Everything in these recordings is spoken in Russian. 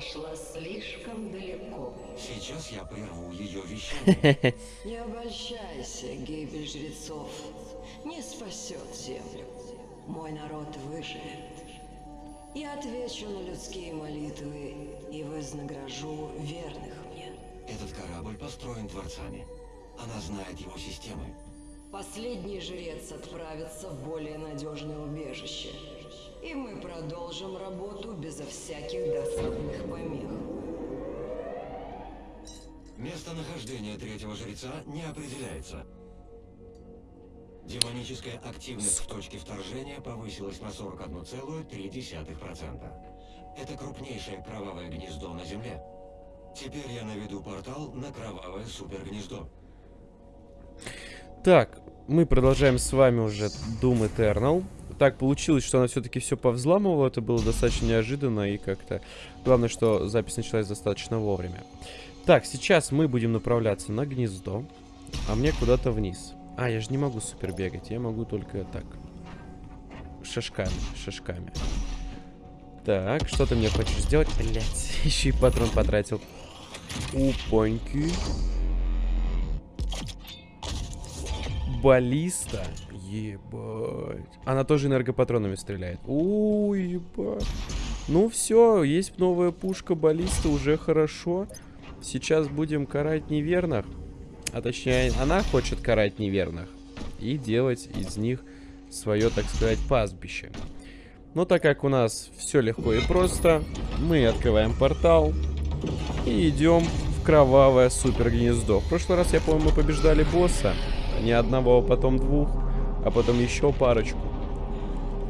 зашла слишком далеко. Сейчас я прерву ее вещание. Не обольщайся, гибель жрецов не спасет землю. Мой народ выживет. Я отвечу на людские молитвы и вознагражу верных мне. Этот корабль построен творцами. Она знает его системы. Последний жрец отправится в более надежное убежище. И мы продолжим работу безо всяких досадных помех. Местонахождение третьего жреца не определяется. Демоническая активность в точке вторжения повысилась на 41,3%. Это крупнейшее кровавое гнездо на Земле. Теперь я наведу портал на кровавое супергнездо. Так, мы продолжаем с вами уже Doom Eternal. Так получилось, что она все-таки все повзламывала. Это было достаточно неожиданно и как-то... Главное, что запись началась достаточно вовремя. Так, сейчас мы будем направляться на гнездо, а мне куда-то вниз. А, я же не могу супер бегать, я могу только так. Шажками, шажками. Так, что ты мне хочешь сделать? Блять, еще и патрон потратил. Упоньки. Баллиста. Ебать. Она тоже энергопатронами стреляет. Ой, ебать. Ну все, есть новая пушка баллиста, уже хорошо. Сейчас будем карать неверных. А точнее, она хочет карать неверных. И делать из них свое, так сказать, пастбище. Но так как у нас все легко и просто, мы открываем портал и идем в кровавое супер гнездо. В прошлый раз, я помню, мы побеждали босса. Не одного, а потом двух, а потом еще парочку.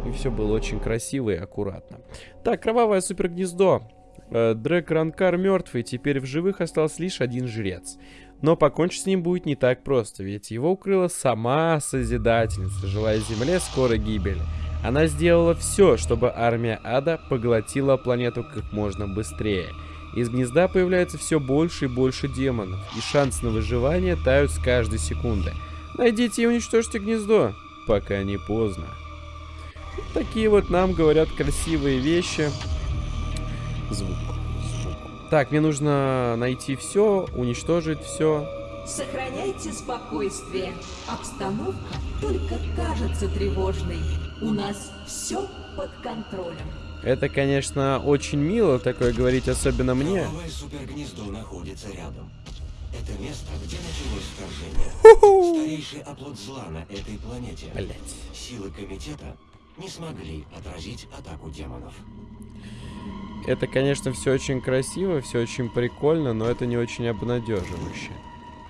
И все было очень красиво и аккуратно. Так, кровавое супер гнездо. Э, Дрэк Ранкар мертвый, теперь в живых остался лишь один жрец. Но покончить с ним будет не так просто, ведь его укрыла сама Созидательница, желая Земле скорой гибели. Она сделала все, чтобы армия Ада поглотила планету как можно быстрее. Из гнезда появляется все больше и больше демонов, и шансы на выживание тают с каждой секунды. Найдите и уничтожьте гнездо, пока не поздно. Такие вот нам говорят красивые вещи. Звук. Так, мне нужно найти все, уничтожить все. Сохраняйте спокойствие. Обстановка только кажется тревожной. У нас все под контролем. Это, конечно, очень мило такое говорить, особенно мне. Кровавое супергнездо находится рядом. Это место, где началось вторжение. Старейший оплот зла на этой планете. Блять. Силы комитета не смогли отразить атаку демонов. Это, конечно, все очень красиво, все очень прикольно, но это не очень обнадеживающе.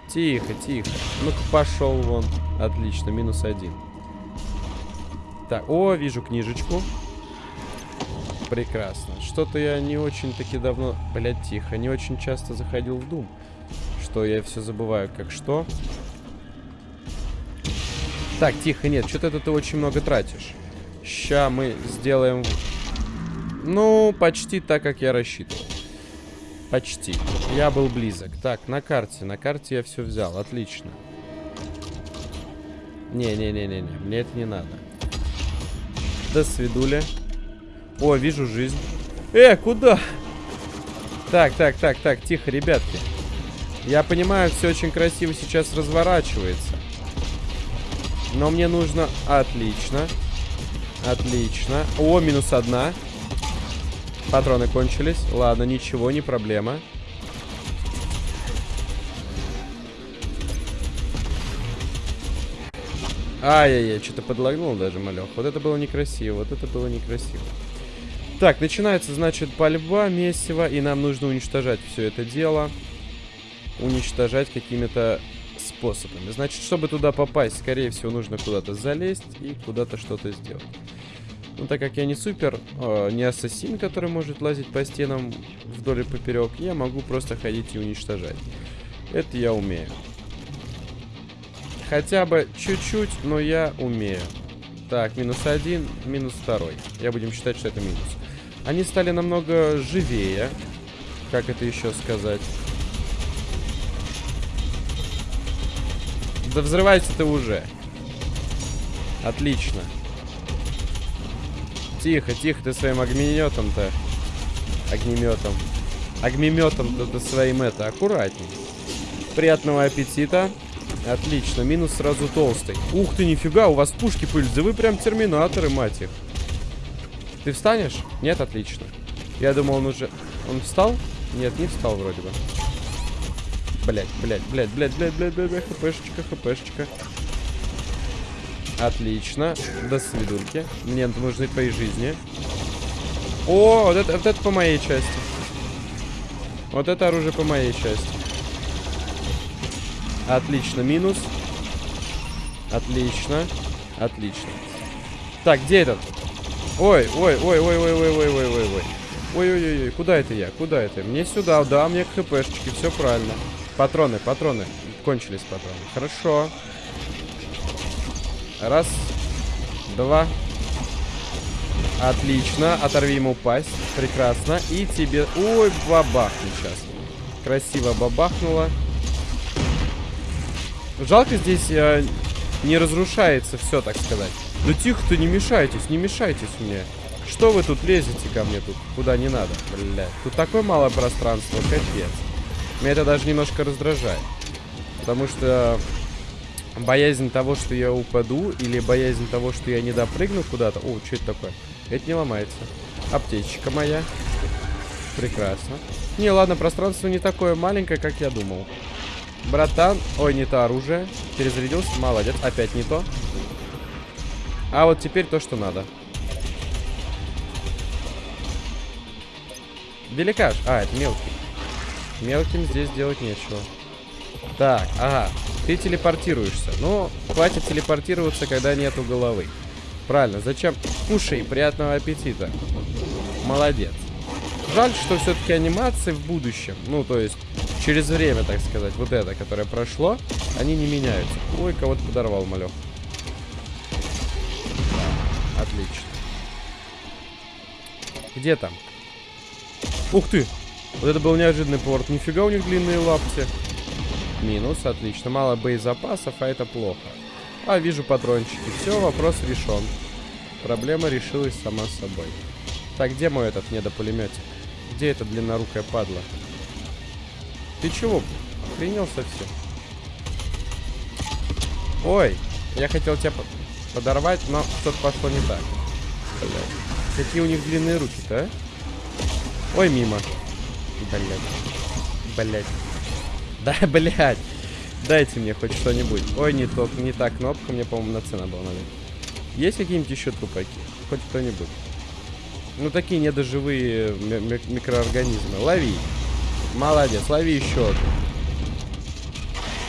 Тихо, тихо. Ну-ка, пошел вон. Отлично, минус один. Так, о, вижу книжечку. Прекрасно. Что-то я не очень-таки давно... Блядь, тихо. Не очень часто заходил в Doom. Что я все забываю, как что. Так, тихо, нет. Что-то ты очень много тратишь. Ща мы сделаем ну, почти так, как я рассчитывал. Почти. Я был близок. Так, на карте. На карте я все взял. Отлично. Не-не-не-не-не. Мне это не надо. До свидуля. О, вижу жизнь. Э, куда? Так, так, так, так. Тихо, ребятки. Я понимаю, все очень красиво сейчас разворачивается. Но мне нужно... Отлично. Отлично. О, минус одна. Патроны кончились. Ладно, ничего, не проблема. Ай-яй-яй, что-то подлагнул даже, малек. Вот это было некрасиво, вот это было некрасиво. Так, начинается, значит, пальба, месиво, и нам нужно уничтожать все это дело. Уничтожать какими-то способами. Значит, чтобы туда попасть, скорее всего, нужно куда-то залезть и куда-то что-то сделать. Но ну, так как я не супер, э, не ассасин, который может лазить по стенам вдоль и поперек, я могу просто ходить и уничтожать. Это я умею. Хотя бы чуть-чуть, но я умею. Так, минус один, минус второй. Я будем считать, что это минус. Они стали намного живее. Как это еще сказать? Да взрывайся ты уже. Отлично. Тихо, тихо, ты своим огнеметом-то. Огнеметом. огнеметом это своим это аккуратней. Приятного аппетита. Отлично, минус сразу толстый. Ух ты, нифига, у вас пушки пыльцы. Да вы прям терминаторы, мать их. Ты встанешь? Нет, отлично. Я думал, он уже... Он встал? Нет, не встал вроде бы. Блять, блять, блять, блять, блять, блять, блять, блять, хпшечка, хпшечка. Отлично. До свидульки. Мне нужны твои жизни. О, вот это, вот это по моей части. Вот это оружие по моей части. Отлично, минус. Отлично. Отлично. Так, где этот? Ой, ой, ой, ой, ой, ой, ой, ой, ой, ой. Ой-ой-ой, куда это я? Куда это? Мне сюда, да, мне к хпшечке, все правильно. Патроны, патроны. Кончились патроны. Хорошо. Раз. Два. Отлично. Оторви ему пасть. Прекрасно. И тебе... Ой, бабахни сейчас. Красиво бабахнуло. Жалко здесь э, не разрушается все, так сказать. Да тихо-то, не мешайтесь, не мешайтесь мне. Что вы тут лезете ко мне тут? Куда не надо, блядь. Тут такое малое пространство, капец. Меня это даже немножко раздражает. Потому что боязнь того, что я упаду, или боязнь того, что я не допрыгну куда-то. О, что это такое? Это не ломается. Аптечка моя. Прекрасно. Не, ладно, пространство не такое маленькое, как я думал. Братан. Ой, не то оружие. Перезарядился. Молодец. Опять не то. А вот теперь то, что надо. Великаш. А, это мелкий. Мелким здесь делать нечего. Так, ага. Ты телепортируешься. Ну, хватит телепортироваться, когда нету головы. Правильно. Зачем? Кушай. Приятного аппетита. Молодец. Жаль, что все-таки анимации в будущем, ну, то есть, через время, так сказать, вот это, которое прошло, они не меняются. Ой, кого-то подорвал, малек. Отлично. Где там? Ух ты! Вот это был неожиданный порт. Нифига у них длинные лапти. Минус, отлично. Мало боезапасов, а это плохо. А, вижу патрончики. Все, вопрос решен. Проблема решилась сама собой. Так, где мой этот недопулеметик? Где эта длиннорукая падла? Ты чего? Охренел совсем? Ой, я хотел тебя подорвать, но что-то пошло не так. Блядь. Какие у них длинные руки-то, а? Ой, мимо. Блядь. Блядь. Да, блядь. Дайте мне хоть что-нибудь. Ой, не, то, не та кнопка, мне, по-моему, на цена была, наверное. Есть какие-нибудь еще трупаки? Хоть кто-нибудь. Ну, такие недоживые ми микроорганизмы. Лови. Молодец, лови еще одну.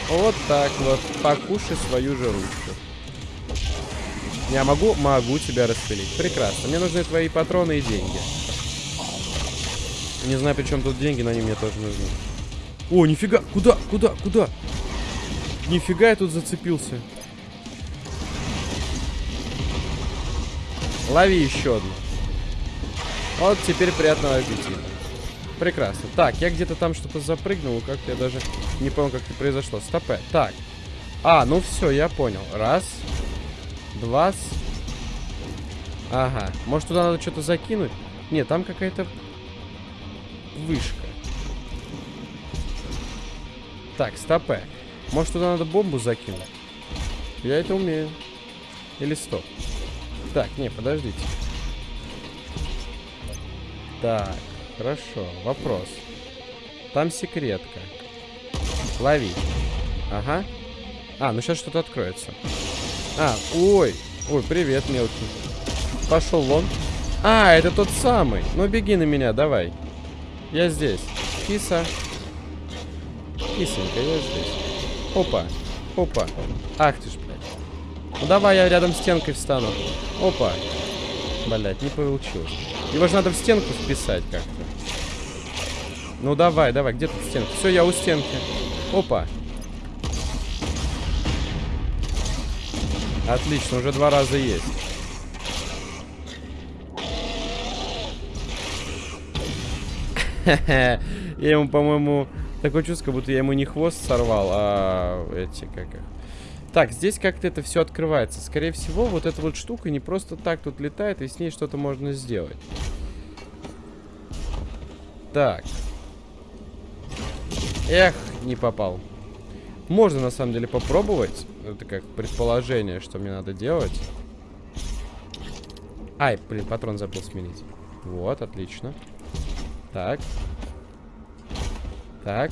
Вот так вот. Покушай свою же ручку. Я могу? Могу тебя распилить. Прекрасно. Мне нужны твои патроны и деньги. Не знаю, при чем тут деньги, но они мне тоже нужны. О, нифига! Куда? Куда? Куда? Нифига я тут зацепился. Лови еще одну. Вот теперь приятного аппетита. Прекрасно. Так, я где-то там что-то запрыгнул, как-то я даже не понял, как это произошло. Стопе. Так. А, ну все, я понял. Раз. Два. Ага. Может, туда надо что-то закинуть? Нет, там какая-то вышка. Так, стопе. Может, туда надо бомбу закинуть? Я это умею. Или стоп. Так, не, подождите. Так, хорошо. Вопрос. Там секретка. Лови. Ага. А, ну сейчас что-то откроется. А, ой. Ой, привет, мелкий. Пошел вон. А, это тот самый. Ну, беги на меня, давай. Я здесь. Киса. Кисонька, я здесь. Опа. Опа. Ах ты ж, блядь. Ну давай я рядом с стенкой встану. Опа. Блядь, не получилось. Его же надо в стенку вписать как-то. Ну давай, давай, где тут стенка? Все, я у стенки. Опа. Отлично, уже два раза есть. Я ему, по-моему, такое чувство, как будто я ему не хвост сорвал, а эти, как их. Так, здесь как-то это все открывается. Скорее всего, вот эта вот штука не просто так тут летает, и с ней что-то можно сделать. Так. Эх, не попал. Можно на самом деле попробовать. Это как предположение, что мне надо делать. Ай, блин, патрон забыл сменить. Вот, отлично. Так. Так.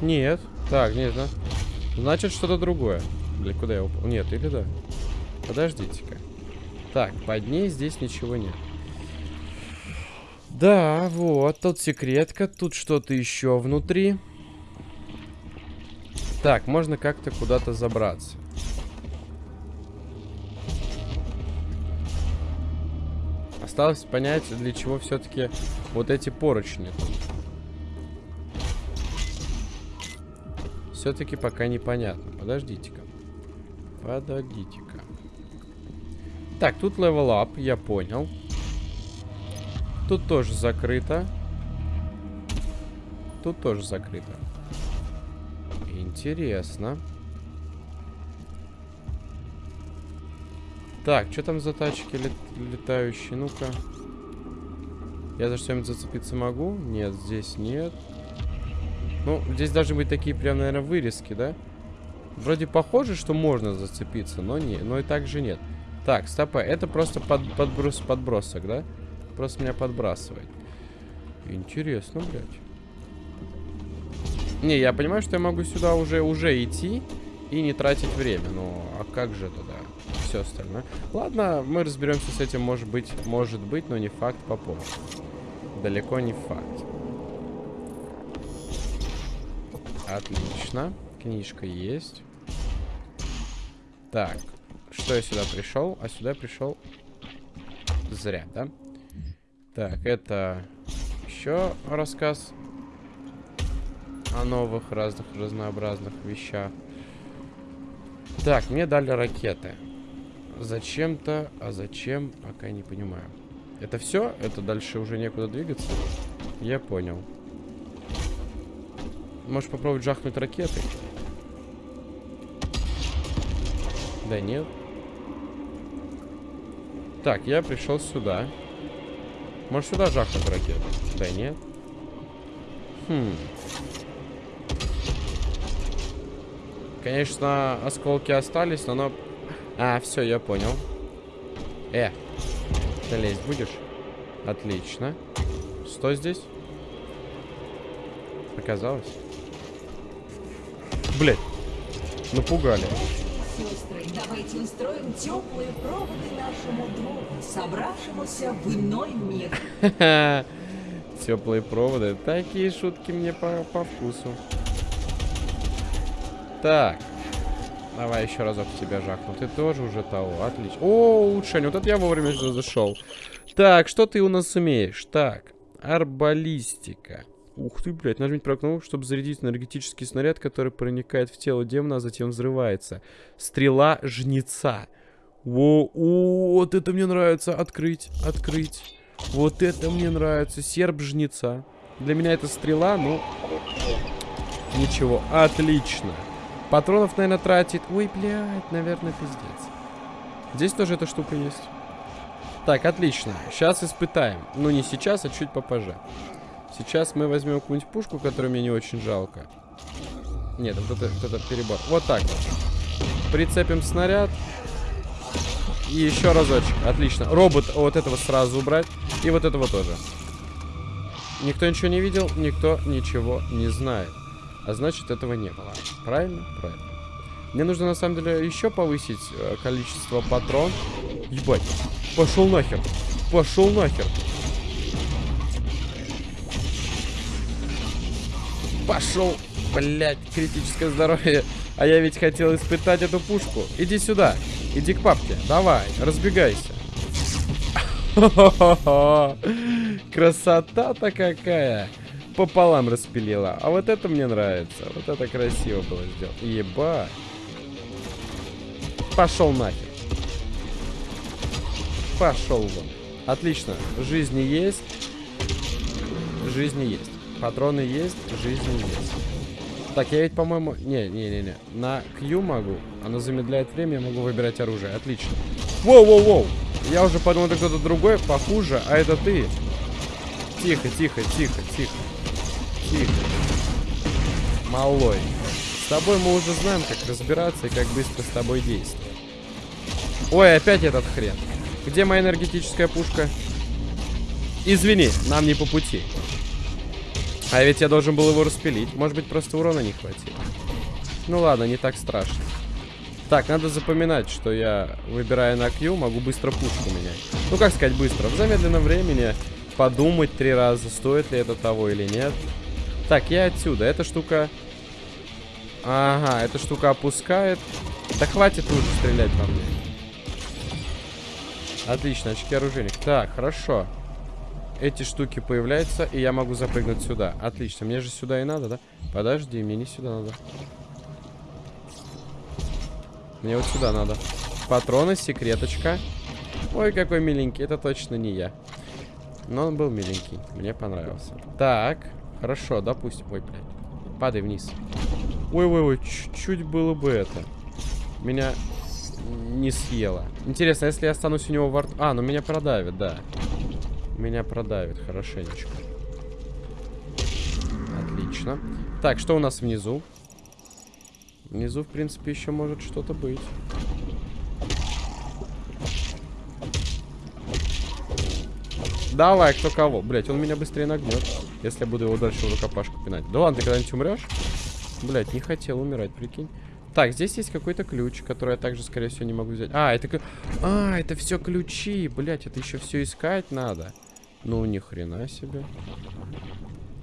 Нет. Так, да. Значит, что-то другое. Бля, куда я упал? Нет, или да? Подождите-ка. Так, под ней здесь ничего нет. Да, вот, тут секретка, тут что-то еще внутри. Так, можно как-то куда-то забраться. Осталось понять, для чего все-таки вот эти поручни. Все-таки пока непонятно. Подождите-ка. Подождите-ка. Так, тут level up, я понял. Тут тоже закрыто. Тут тоже закрыто. Интересно. Так, что там за тачки лет летающие? Ну-ка. Я за что-нибудь зацепиться могу? Нет, здесь нет. Ну, здесь должны быть такие прям, наверное, вырезки, да? Вроде похоже, что можно зацепиться, но не, но и так же нет. Так, стопа, это просто под, подброс, подбросок, да? Просто меня подбрасывает. Интересно, блядь. Не, я понимаю, что я могу сюда уже, уже идти и не тратить время. Но, а как же туда? Все остальное. Ладно, мы разберемся с этим, может быть, может быть, но не факт попозже. Далеко не факт. Отлично. Книжка есть. Так. Что я сюда пришел? А сюда пришел зря, да? Так, это еще рассказ о новых разных разнообразных вещах. Так, мне дали ракеты. Зачем-то, а зачем, пока не понимаю. Это все? Это дальше уже некуда двигаться? Я понял. Можешь попробовать жахнуть ракетой? Да нет. Так, я пришел сюда. Может сюда жахнуть ракету? Да нет. Хм. Конечно, осколки остались, но оно... А, все, я понял. Э, ты лезть будешь? Отлично. Что здесь? Показалось? Блять. Напугали. Сестры, давайте устроим теплые проводы нашему другу, собравшемуся в иной мир. Теплые проводы. Такие шутки мне по, по вкусу. Так. Давай еще разок тебя жахну. Ты тоже уже того. Отлично. О, улучшение. Вот это я вовремя сюда зашел. Так, что ты у нас умеешь? Так. Арбалистика. Ух ты, блядь, нажмите правую кнопку, чтобы зарядить энергетический снаряд, который проникает в тело демона, а затем взрывается. Стрела жнеца. О, о, вот это мне нравится. Открыть, открыть. Вот это мне нравится. Серб жнеца. Для меня это стрела, ну... Ничего, отлично. Патронов, наверное, тратит. Ой, блядь, наверное, пиздец. Здесь тоже эта штука есть. Так, отлично. Сейчас испытаем. Ну, не сейчас, а чуть попозже. Сейчас мы возьмем какую-нибудь пушку, которую мне не очень жалко. Нет, вот это, вот это перебор. Вот так вот. Прицепим снаряд. И еще разочек. Отлично. Робот вот этого сразу убрать. И вот этого тоже. Никто ничего не видел, никто ничего не знает. А значит, этого не было. Правильно? Правильно. Мне нужно, на самом деле, еще повысить э, количество патрон. Ебать. Пошел нахер. Пошел нахер. Пошел. Блять, критическое здоровье. А я ведь хотел испытать эту пушку. Иди сюда. Иди к папке. Давай, разбегайся. Красота-то какая. Пополам распилила. А вот это мне нравится. Вот это красиво было сделано. Ебать. Пошел нахер. Пошел вон. Отлично. Жизни есть. Жизни есть. Патроны есть. Жизни есть. Так, я ведь, по-моему... Не, не, не, не. На Q могу. Оно замедляет время, я могу выбирать оружие. Отлично. Воу-воу-воу. Я уже подумал, это кто-то другой, похуже, а это ты. Тихо, тихо, тихо, тихо. Тихо. Малой. С тобой мы уже знаем, как разбираться и как быстро с тобой действовать. Ой, опять этот хрен. Где моя энергетическая пушка? Извини, нам не по пути. А ведь я должен был его распилить. Может быть, просто урона не хватило. Ну ладно, не так страшно. Так, надо запоминать, что я, выбирая на Q, могу быстро пушку менять. Ну, как сказать быстро? В замедленном времени подумать три раза, стоит ли это того или нет. Так, я отсюда. Эта штука... Ага, эта штука опускает. Да хватит уже стрелять по мне. Отлично, очки оружейник. Так, хорошо. Эти штуки появляются, и я могу запрыгнуть сюда. Отлично, мне же сюда и надо, да? Подожди, мне не сюда надо. Мне вот сюда надо. Патроны, секреточка. Ой, какой миленький. Это точно не я. Но он был миленький. Мне понравился. Так, хорошо, допустим. Ой, блядь. Падай вниз. Ой-ой-ой, чуть-чуть было бы это. Меня не съела. Интересно, если я останусь у него во рту... А, ну меня продавит, да. Меня продавит хорошенечко. Отлично. Так, что у нас внизу? Внизу, в принципе, еще может что-то быть. Давай, кто кого. Блять, он меня быстрее нагнет, если я буду его дальше в рукопашку пинать. Да ладно, ты когда-нибудь умрешь? Блять, не хотел умирать, прикинь. Так, здесь есть какой-то ключ, который я также, скорее всего, не могу взять. А, это... А, это все ключи. Блять, это еще все искать надо. Ну, ни хрена себе.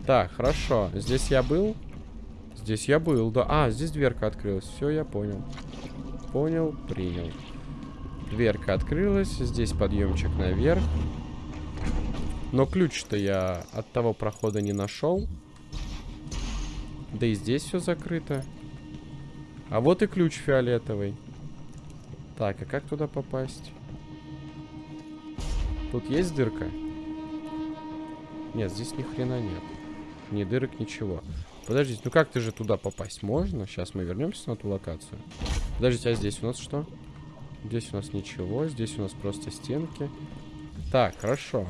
Так, хорошо. Здесь я был? Здесь я был, да. А, здесь дверка открылась. Все, я понял. Понял, принял. Дверка открылась. Здесь подъемчик наверх. Но ключ-то я от того прохода не нашел. Да и здесь все закрыто. А вот и ключ фиолетовый. Так, а как туда попасть? Тут есть дырка? Нет, здесь ни хрена нет. Ни дырок, ничего. Подождите, ну как ты же туда попасть можно? Сейчас мы вернемся на ту локацию. Подождите, а здесь у нас что? Здесь у нас ничего, здесь у нас просто стенки. Так, хорошо.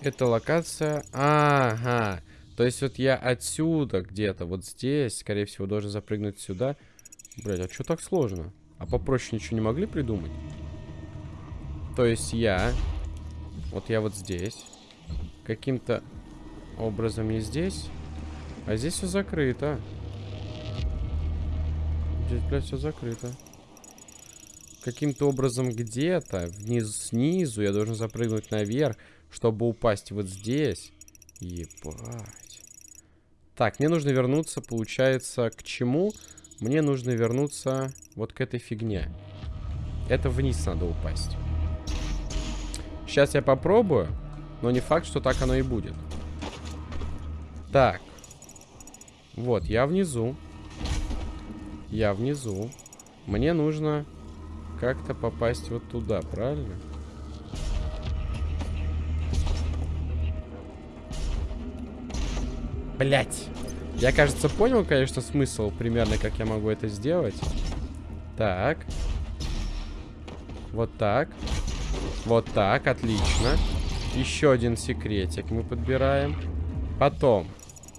Это локация... Ага. То есть вот я отсюда где-то, вот здесь, скорее всего, должен запрыгнуть сюда. Блять, а что так сложно? А попроще ничего не могли придумать? То есть я... Вот я вот здесь. Каким-то образом не здесь. А здесь все закрыто. Здесь, блядь, все закрыто. Каким-то образом где-то, вниз, снизу, я должен запрыгнуть наверх, чтобы упасть вот здесь. Ебать. Так, мне нужно вернуться, получается, к чему? Мне нужно вернуться вот к этой фигне. Это вниз надо упасть. Сейчас я попробую, но не факт, что так оно и будет. Так. Вот, я внизу. Я внизу. Мне нужно как-то попасть вот туда, правильно? Блять. Я, кажется, понял, конечно, смысл примерно, как я могу это сделать. Так. Вот так. Вот так, отлично. Еще один секретик мы подбираем. Потом.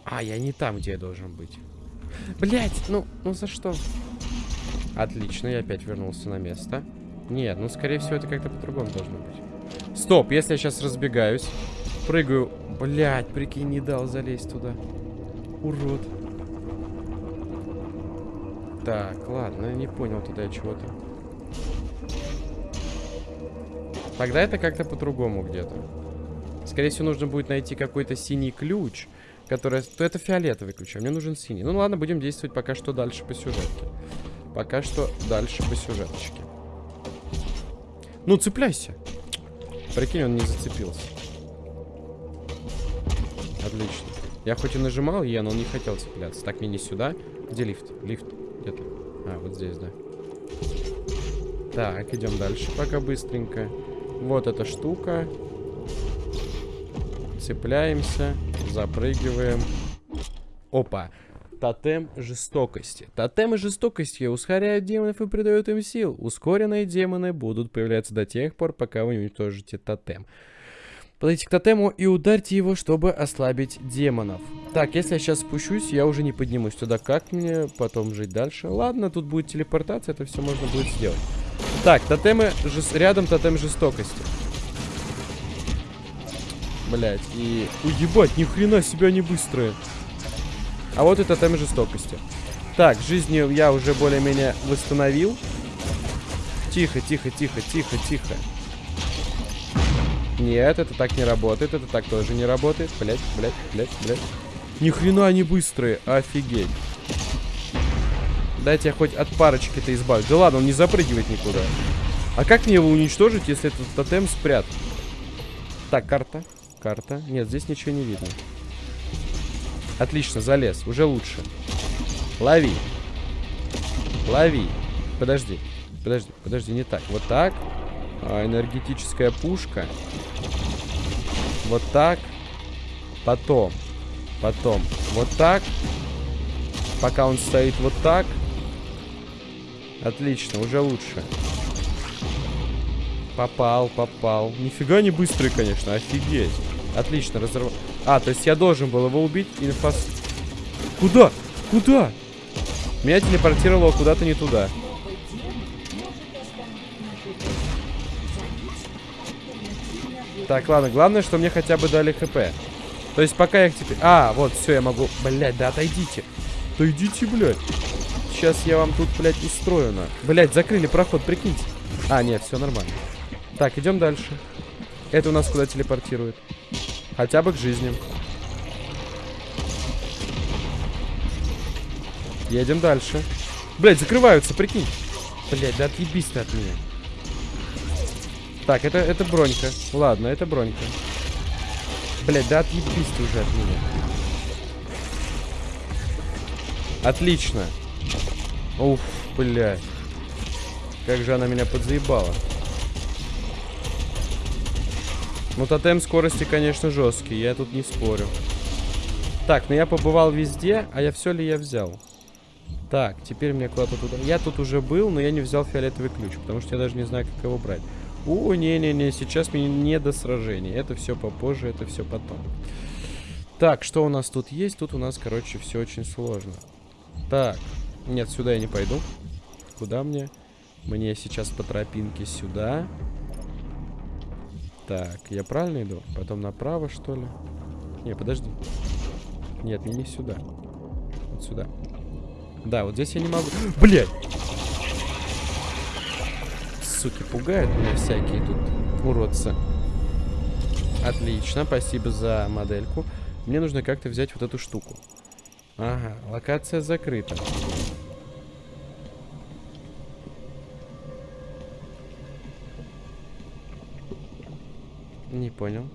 А, я не там, где я должен быть. Блять, ну, ну за что? Отлично, я опять вернулся на место. Нет, ну, скорее всего, это как-то по-другому должно быть. Стоп, если я сейчас разбегаюсь, прыгаю Блять, прикинь, не дал залезть туда. Урод. Так, ладно, не понял туда чего-то. Тогда это как-то по-другому где-то. Скорее всего, нужно будет найти какой-то синий ключ, который... То это фиолетовый ключ, а мне нужен синий. Ну ладно, будем действовать пока что дальше по сюжетке. Пока что дальше по сюжеточке. Ну, цепляйся. Прикинь, он не зацепился. Отлично. Я хоть и нажимал Е, но он не хотел цепляться. Так, не сюда. Где лифт? Лифт где-то. А, вот здесь, да. Так, идем дальше пока быстренько. Вот эта штука. Цепляемся. Запрыгиваем. Опа. Тотем жестокости. Тотемы жестокости ускоряют демонов и придают им сил. Ускоренные демоны будут появляться до тех пор, пока вы не уничтожите тотем. Подойти к тотему и ударьте его, чтобы ослабить демонов. Так, если я сейчас спущусь, я уже не поднимусь туда. Как мне потом жить дальше? Ладно, тут будет телепортация, это все можно будет сделать. Так, тотемы... Жес... Рядом тотем жестокости. Блять, и... Уебать, ни хрена себе они быстрые. А вот и тотем жестокости. Так, жизнью я уже более-менее восстановил. Тихо, тихо, тихо, тихо, тихо. Нет, это так не работает, это так тоже не работает. Блять, блять, блять, блять. Ни хрена они быстрые, офигеть. Дайте я хоть от парочки-то избавлюсь. Да ладно, он не запрыгивает никуда. А как мне его уничтожить, если этот тотем спрятан? Так, карта. Карта. Нет, здесь ничего не видно. Отлично, залез. Уже лучше. Лови. Лови. Подожди. Подожди, подожди, не так. Вот так. А, энергетическая пушка. Вот так. Потом. Потом. Вот так. Пока он стоит вот так. Отлично, уже лучше. Попал, попал. Нифига не быстрый, конечно, офигеть. Отлично, разорвал. А, то есть я должен был его убить и фас... Куда? Куда? Меня телепортировало куда-то не туда. Так, ладно, главное, что мне хотя бы дали хп. То есть пока я теперь... А, вот, все, я могу... Блять, да отойдите. Да идите, блядь. Сейчас я вам тут, блядь, устрою на. Блядь, закрыли проход, прикиньте. А, нет, все нормально. Так, идем дальше. Это у нас куда телепортирует? Хотя бы к жизни. Едем дальше. Блять, закрываются, прикинь. Блять, да отъебись ты от меня. Так, это, это бронька. Ладно, это бронька. Блять, да отъебись ты уже от меня. Отлично. Уф, блядь. Как же она меня подзаебала. Ну, тотем скорости, конечно, жесткий. Я тут не спорю. Так, ну я побывал везде, а я все ли я взял? Так, теперь мне куда-то туда... Я тут уже был, но я не взял фиолетовый ключ, потому что я даже не знаю, как его брать. О, не-не-не, сейчас мне не до сражений. Это все попозже, это все потом. Так, что у нас тут есть? Тут у нас, короче, все очень сложно. Так, нет, сюда я не пойду. Куда мне? Мне сейчас по тропинке сюда. Так, я правильно иду? Потом направо, что ли? Не, подожди. Нет, мне не сюда. Вот сюда. Да, вот здесь я не могу... Блядь! Суки, пугают меня всякие тут уродцы. Отлично, спасибо за модельку. Мне нужно как-то взять вот эту штуку. Ага, локация закрыта. Не понял.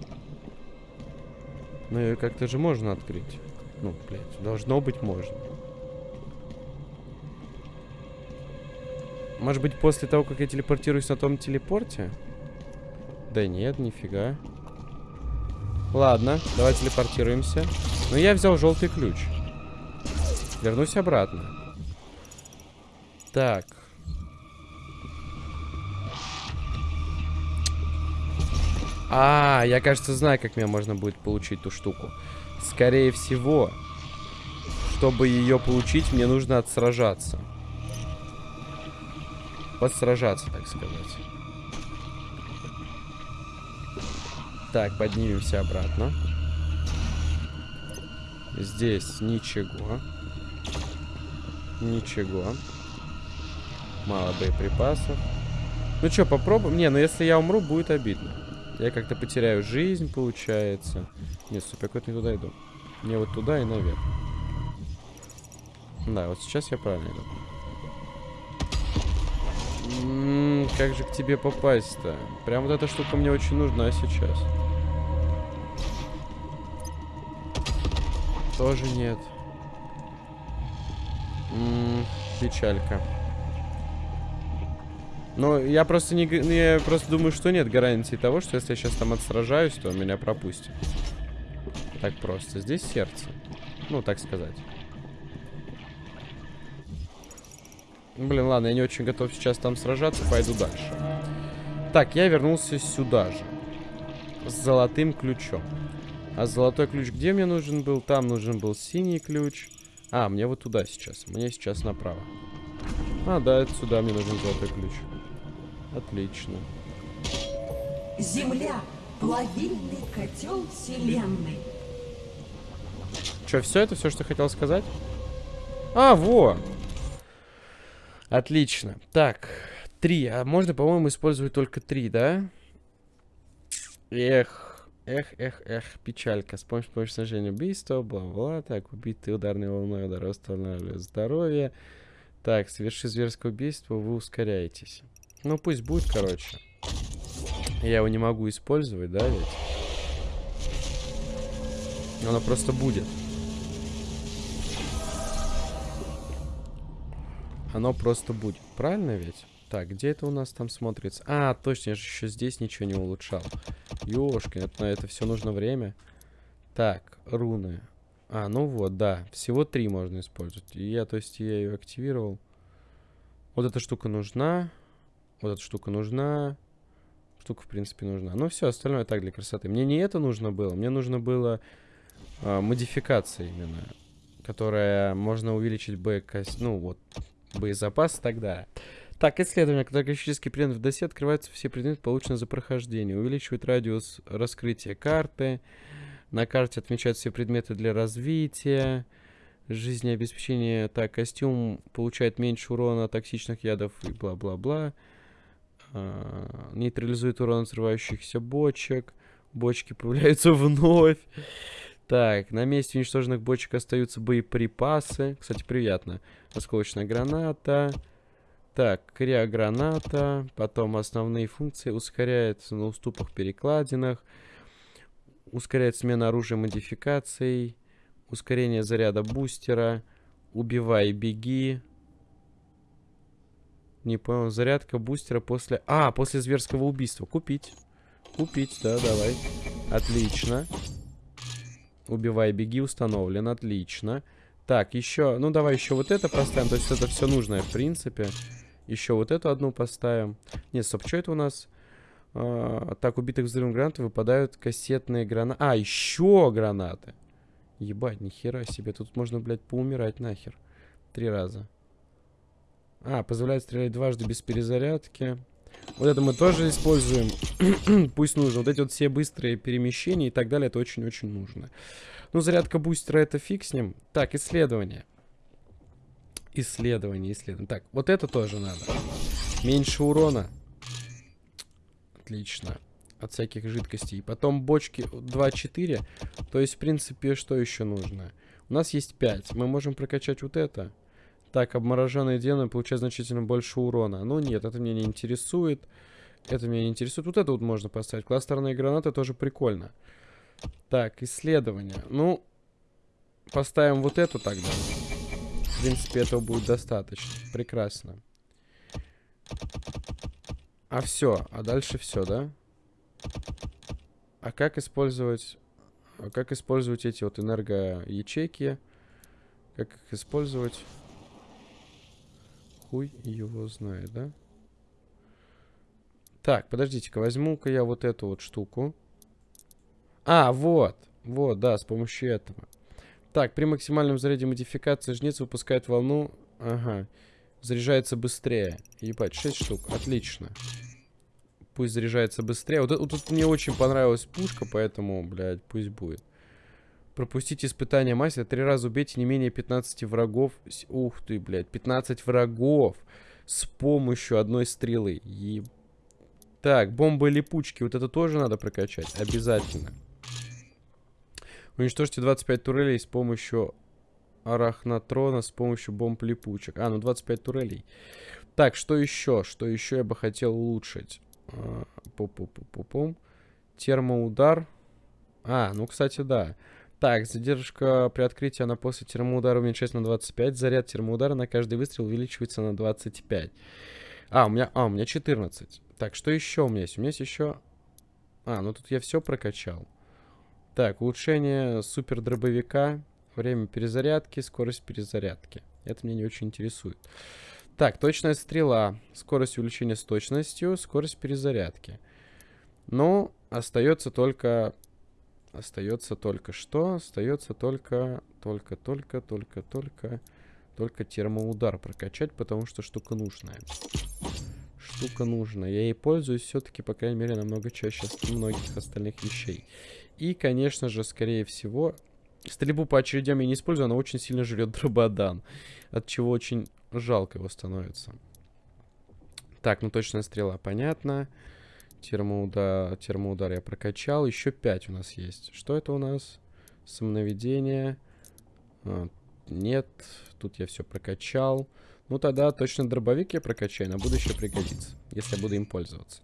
Ну ее как-то же можно открыть. Ну, блядь, должно быть можно. Может быть, после того, как я телепортируюсь на том телепорте? Да нет, нифига. Ладно, давай телепортируемся. Но я взял желтый ключ. Вернусь обратно. Так. А, я, кажется, знаю, как мне можно будет получить ту штуку. Скорее всего, чтобы ее получить, мне нужно отсражаться. Подсражаться, так сказать. Так, поднимемся обратно. Здесь ничего. Ничего. Мало боеприпасов. Ну что, попробуем? Не, ну если я умру, будет обидно. Я как-то потеряю жизнь, получается. Нет, стоп, я куда-то не туда иду. Мне вот туда и наверх. Да, вот сейчас я правильно иду. М -м, как же к тебе попасть-то? Прям вот эта штука мне очень нужна сейчас. Тоже нет. М печалька. Но я просто не, я просто думаю, что нет гарантии того, что если я сейчас там отсражаюсь, то меня пропустят. Так просто. Здесь сердце. Ну, так сказать. Блин, ладно, я не очень готов сейчас там сражаться, пойду дальше. Так, я вернулся сюда же. с золотым ключом. А золотой ключ где мне нужен был? Там нужен был синий ключ. А, мне вот туда сейчас. Мне сейчас направо. А, да, это сюда мне нужен золотой ключ. Отлично. Земля — плавильный котел вселенной. Че, все это все, что хотел сказать? А, во! Отлично. Так, три. А можно, по-моему, использовать только три, да? Эх, эх, эх, эх, печалька. С помощью, с помощью снижения убийства, бла-бла. Так, убитый ударной волной удар восстанавливает здоровье. Так, соверши зверское убийство, вы ускоряетесь. Ну, пусть будет, короче. Я его не могу использовать, да, ведь? Оно просто будет. Оно просто будет. Правильно ведь? Так, где это у нас там смотрится? А, точно, я же еще здесь ничего не улучшал. Ёшки, это, на это все нужно время. Так, руны. А, ну вот, да. Всего три можно использовать. И я, то есть, я ее активировал. Вот эта штука нужна. Вот эта штука нужна. Штука, в принципе, нужна. Ну, все, остальное так для красоты. Мне не это нужно было. Мне нужно было а, модификация именно. Которая можно увеличить Б... Ну, вот, боезапас и так далее. Так, исследование. Когда графический предмет в досе открываются все предметы, полученные за прохождение. Увеличивает радиус раскрытия карты. На карте отмечаются все предметы для развития. Жизнеобеспечение. Так, костюм получает меньше урона от токсичных ядов и бла-бла-бла. А, нейтрализует урон взрывающихся бочек. Бочки появляются вновь. Так, на месте уничтоженных бочек остаются боеприпасы. Кстати, приятно. Осколочная граната. Так, криограната. Потом основные функции. Ускоряется на уступах перекладинах. Ускоряет смена оружия модификаций. Ускорение заряда бустера. Убивай, беги. Не понял. Зарядка бустера после... А, после зверского убийства. Купить. Купить, да, давай. Отлично. Убивай, беги, установлен. Отлично. Так, еще... Ну, давай еще вот это поставим. То есть это все нужное, в принципе. Еще вот эту одну поставим. Нет, стоп, что это у нас? А, так, убитых взрывом гранаты выпадают кассетные гранаты. А, еще гранаты. Ебать, нихера себе. Тут можно, блядь, поумирать нахер. Три раза. А, позволяет стрелять дважды без перезарядки. Вот это мы тоже используем. Пусть нужно. Вот эти вот все быстрые перемещения и так далее, это очень-очень нужно. Ну, зарядка бустера, это фиг с ним. Так, исследование. Исследование, исследование. Так, вот это тоже надо. Меньше урона. Отлично. От всяких жидкостей. Потом бочки 2-4. То есть, в принципе, что еще нужно? У нас есть 5. Мы можем прокачать вот это. Так, обмороженные демоны получают значительно больше урона. Ну нет, это меня не интересует. Это меня не интересует. Вот это вот можно поставить. Кластерные гранаты тоже прикольно. Так, исследование. Ну, поставим вот эту тогда. В принципе, этого будет достаточно. Прекрасно. А все, а дальше все, да? А как использовать... А как использовать эти вот энергоячейки? Как их использовать? Хуй его знает, да? Так, подождите-ка, возьму-ка я вот эту вот штуку. А, вот. Вот, да, с помощью этого. Так, при максимальном заряде модификации жнец выпускает волну. Ага. Заряжается быстрее. Ебать, 6 штук. Отлично. Пусть заряжается быстрее. Вот, вот тут мне очень понравилась пушка, поэтому, блядь, пусть будет. Пропустите испытание мастера. Три раза убейте не менее 15 врагов. Ух ты, блядь. 15 врагов. С помощью одной стрелы. И... Так, бомбы липучки. Вот это тоже надо прокачать. Обязательно. Уничтожьте 25 турелей с помощью арахнатрона, с помощью бомб липучек. А, ну 25 турелей. Так, что еще? Что еще я бы хотел улучшить? А, Пу-пу-пу-пу-пум. Термоудар. А, ну, кстати, да. Так, задержка при открытии она после термоудара уменьшается на 25. Заряд термоудара на каждый выстрел увеличивается на 25. А, у меня, а, у меня 14. Так, что еще у меня есть? У меня есть еще... А, ну тут я все прокачал. Так, улучшение супер дробовика. Время перезарядки, скорость перезарядки. Это меня не очень интересует. Так, точная стрела. Скорость увеличения с точностью, скорость перезарядки. Ну, остается только... Остается только что? Остается только... Только, только, только, только... Только термоудар прокачать, потому что штука нужная. Штука нужная. Я ей пользуюсь все-таки, по крайней мере, намного чаще многих остальных вещей. И, конечно же, скорее всего... Стрельбу по очередям я не использую, она очень сильно жрет дрободан. От чего очень жалко его становится. Так, ну точная стрела, понятно. Термоудар, термоудар я прокачал. Еще 5 у нас есть. Что это у нас? Самонаведение. А, нет, тут я все прокачал. Ну тогда точно дробовик я прокачаю, на будущее пригодится, если я буду им пользоваться.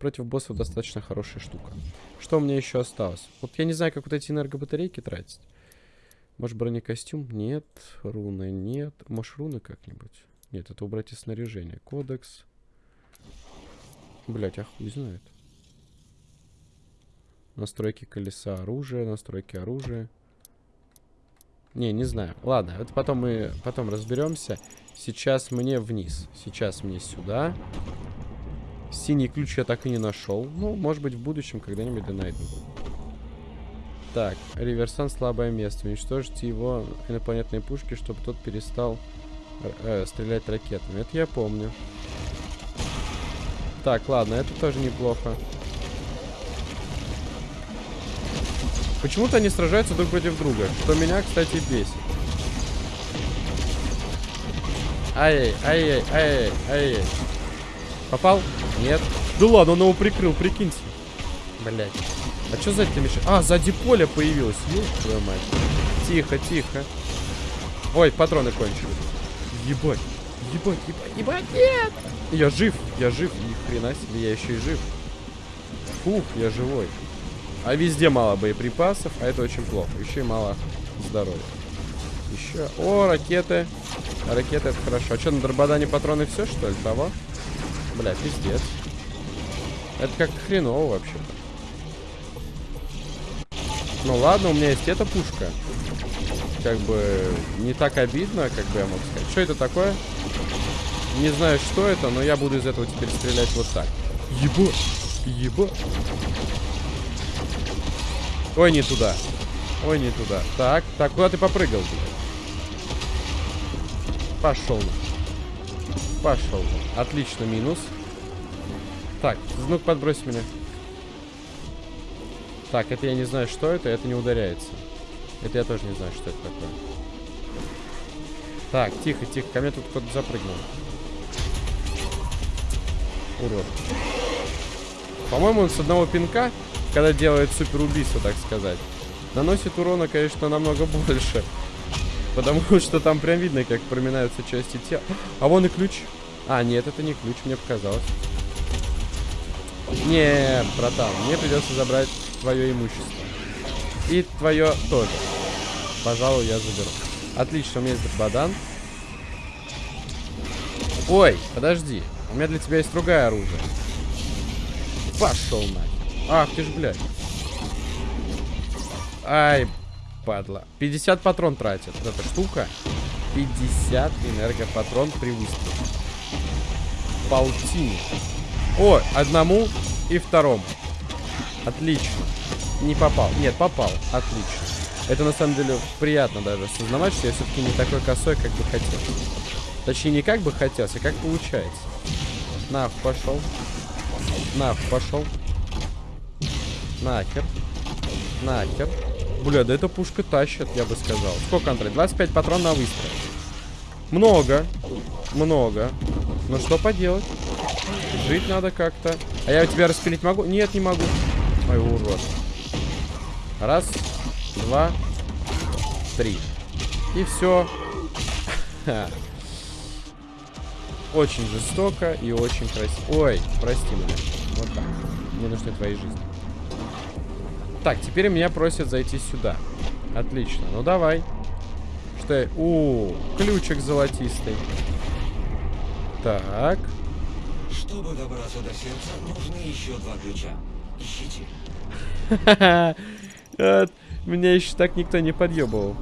Против боссов достаточно хорошая штука. Что у меня еще осталось? Вот я не знаю, как вот эти энергобатарейки тратить. Может бронекостюм? Нет. Руны нет. Может руны как-нибудь? Нет, это убрать из снаряжения. Кодекс. Блять, а хуй знает. Настройки колеса оружия, настройки оружия. Не, не знаю. Ладно, это потом мы потом разберемся. Сейчас мне вниз. Сейчас мне сюда. Синий ключ я так и не нашел. Ну, может быть, в будущем когда-нибудь да найду. Так, реверсан слабое место. Уничтожите его инопланетные пушки, чтобы тот перестал э, стрелять ракетами. Это я помню. Так, ладно, это тоже неплохо. Почему-то они сражаются друг против друга, что меня, кстати, бесит. Ай, ай, ай, ай, ай, ай. Попал? Нет. Да ладно, он его прикрыл, прикиньте. Блять. А что сзади мешает? А, сзади поле появилось. Ёб твою мать. Тихо, тихо. Ой, патроны кончились. Ебать. Ебать, ебать, ебать, нет! Я жив, я жив. Ни хрена себе, я еще и жив. Фух, я живой. А везде мало боеприпасов, а это очень плохо. Еще и мало здоровья. Еще. О, ракеты. Ракеты это хорошо. А что, на Дрободане патроны все, что ли, того? Бля, пиздец. Это как хреново вообще-то. Ну ладно, у меня есть эта пушка. Как бы не так обидно, как бы я мог сказать. Что это такое? Не знаю, что это, но я буду из этого теперь стрелять вот так. Еба! Еба! Ой, не туда. Ой, не туда. Так, так, куда ты попрыгал? Пошел. Пошел. Отлично, минус. Так, ну подбрось меня. Так, это я не знаю, что это, это не ударяется. Это я тоже не знаю, что это такое. Так, тихо, тихо, ко мне тут кто-то запрыгнул. Урод. По-моему, он с одного пинка когда делает супер так сказать. Наносит урона, конечно, намного больше. Потому что там прям видно, как проминаются части тела. А вон и ключ. А, нет, это не ключ, мне показалось. Не, братан, мне придется забрать твое имущество. И твое тоже. Пожалуй, я заберу. Отлично, у меня есть бадан. Ой, подожди. У меня для тебя есть другое оружие. Пошел нахер. Ах ты ж, блядь. Ай, падла. 50 патрон тратит эта штука. 50 энергопатрон при выстреле. Полтинник. О, одному и второму. Отлично. Не попал. Нет, попал. Отлично. Это на самом деле приятно даже осознавать, что я все-таки не такой косой, как бы хотел. Точнее, не как бы хотелось, а как получается. Нах, пошел. Нах, пошел. Нахер. Нахер. Бля, да эта пушка тащит, я бы сказал. Сколько, Андрей? 25 патрон на выстрел. Много. Много. Ну что поделать? Жить надо как-то. А я тебя распилить могу? Нет, не могу. Ой, урод. Раз, два, три. И все. Очень жестоко и очень красиво. Ой, прости меня. Вот так. Мне нужны твои жизни. Так, теперь меня просят зайти сюда. Отлично. Ну, давай. Что я... У, ключик золотистый. Так. Чтобы добраться до сердца, нужны еще два ключа. Ищите. Меня еще так никто не подъебывал.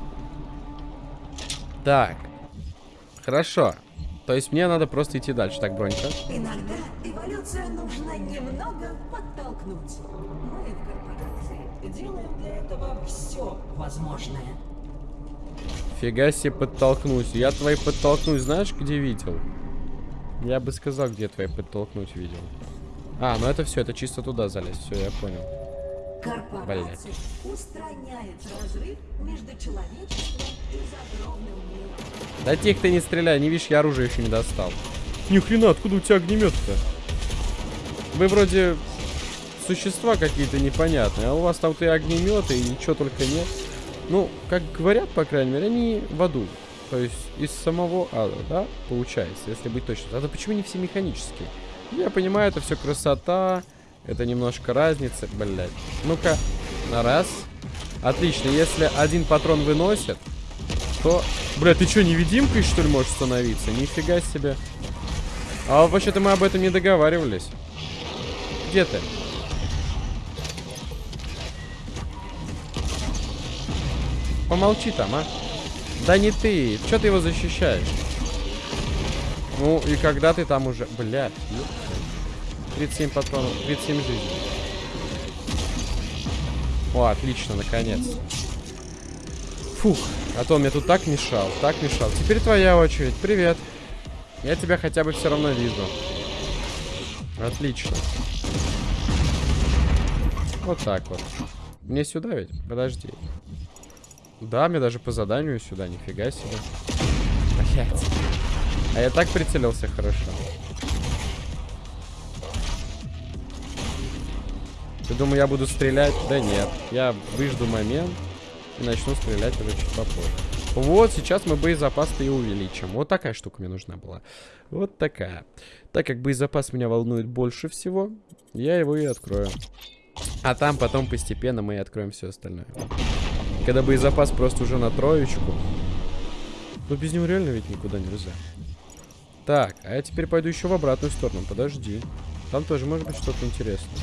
Так. Хорошо. То есть мне надо просто идти дальше. Так, бронька. Иногда эволюцию нужно немного подтолкнуть. Мы в корпорации делаем для этого все возможное. Фига себе подтолкнусь. Я твои подтолкнуть знаешь, где видел? Я бы сказал, где твои подтолкнуть видел. А, ну это все, это чисто туда залезть. Все, я понял. Корпорация устраняет разрыв между человечеством. Да тихо ты не стреляй, не видишь, я оружие еще не достал. Ни хрена, откуда у тебя огнемет-то? Вы вроде существа какие-то непонятные, а у вас там и огнеметы, и ничего только нет. Ну, как говорят, по крайней мере, они в аду. То есть из самого ада, да, получается, если быть точным. А то почему не все механические? Я понимаю, это все красота, это немножко разница, блядь. Ну-ка, на раз. Отлично, если один патрон выносит, то... Бля, ты что, невидимкой, что ли, можешь становиться? Нифига себе. А вообще-то мы об этом не договаривались. Где ты? Помолчи там, а. Да не ты. Че ты его защищаешь? Ну, и когда ты там уже... Блядь, ёпта. 37 патронов, 37 жизней. О, отлично, наконец. Фух, а то он мне тут так мешал, так мешал. Теперь твоя очередь. Привет. Я тебя хотя бы все равно вижу. Отлично. Вот так вот. Мне сюда ведь? Подожди. Да, мне даже по заданию сюда, нифига себе. Блять. А я так прицелился хорошо. Ты думаю, я буду стрелять? Да нет. Я выжду момент и начну стрелять уже чуть попозже. Вот, сейчас мы боезапас-то и увеличим. Вот такая штука мне нужна была. Вот такая. Так как боезапас меня волнует больше всего, я его и открою. А там потом постепенно мы и откроем все остальное. Когда боезапас просто уже на троечку. Но без него реально ведь никуда нельзя. Так, а я теперь пойду еще в обратную сторону. Подожди. Там тоже может быть что-то интересное.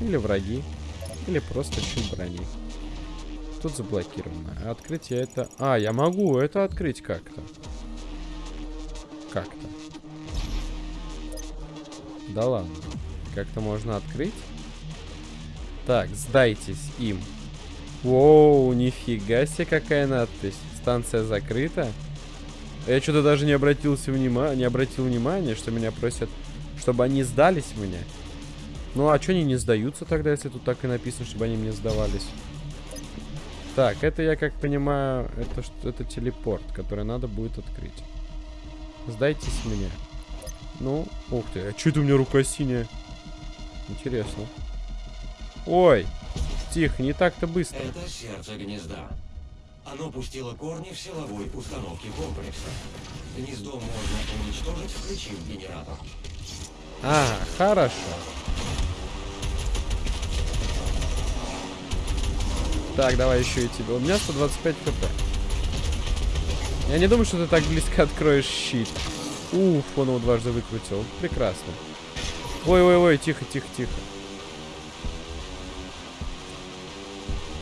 Или враги. Или просто чуть брони. Тут заблокировано. Открыть я это... А, я могу это открыть как-то. Как-то. Да ладно. Как-то можно открыть. Так, сдайтесь им. Воу, нифига себе какая надпись. Станция закрыта. Я что-то даже не обратился внимания, не обратил внимания, что меня просят, чтобы они сдались мне. Ну а что они не сдаются тогда, если тут так и написано, чтобы они мне сдавались? Так, это я как понимаю, это что это телепорт, который надо будет открыть. Сдайтесь мне. Ну, ух ты, а что это у меня рука синяя? Интересно. Ой, тихо, не так-то быстро. Это сердце гнезда. Оно пустило корни в силовой установке комплекса. Гнездо можно уничтожить, включив генератор. А, хорошо. Так, давай еще и тебе. У меня 125 хп. Я не думаю, что ты так близко откроешь щит. Уф, он его дважды выкрутил. Прекрасно. Ой-ой-ой, тихо, тихо, тихо.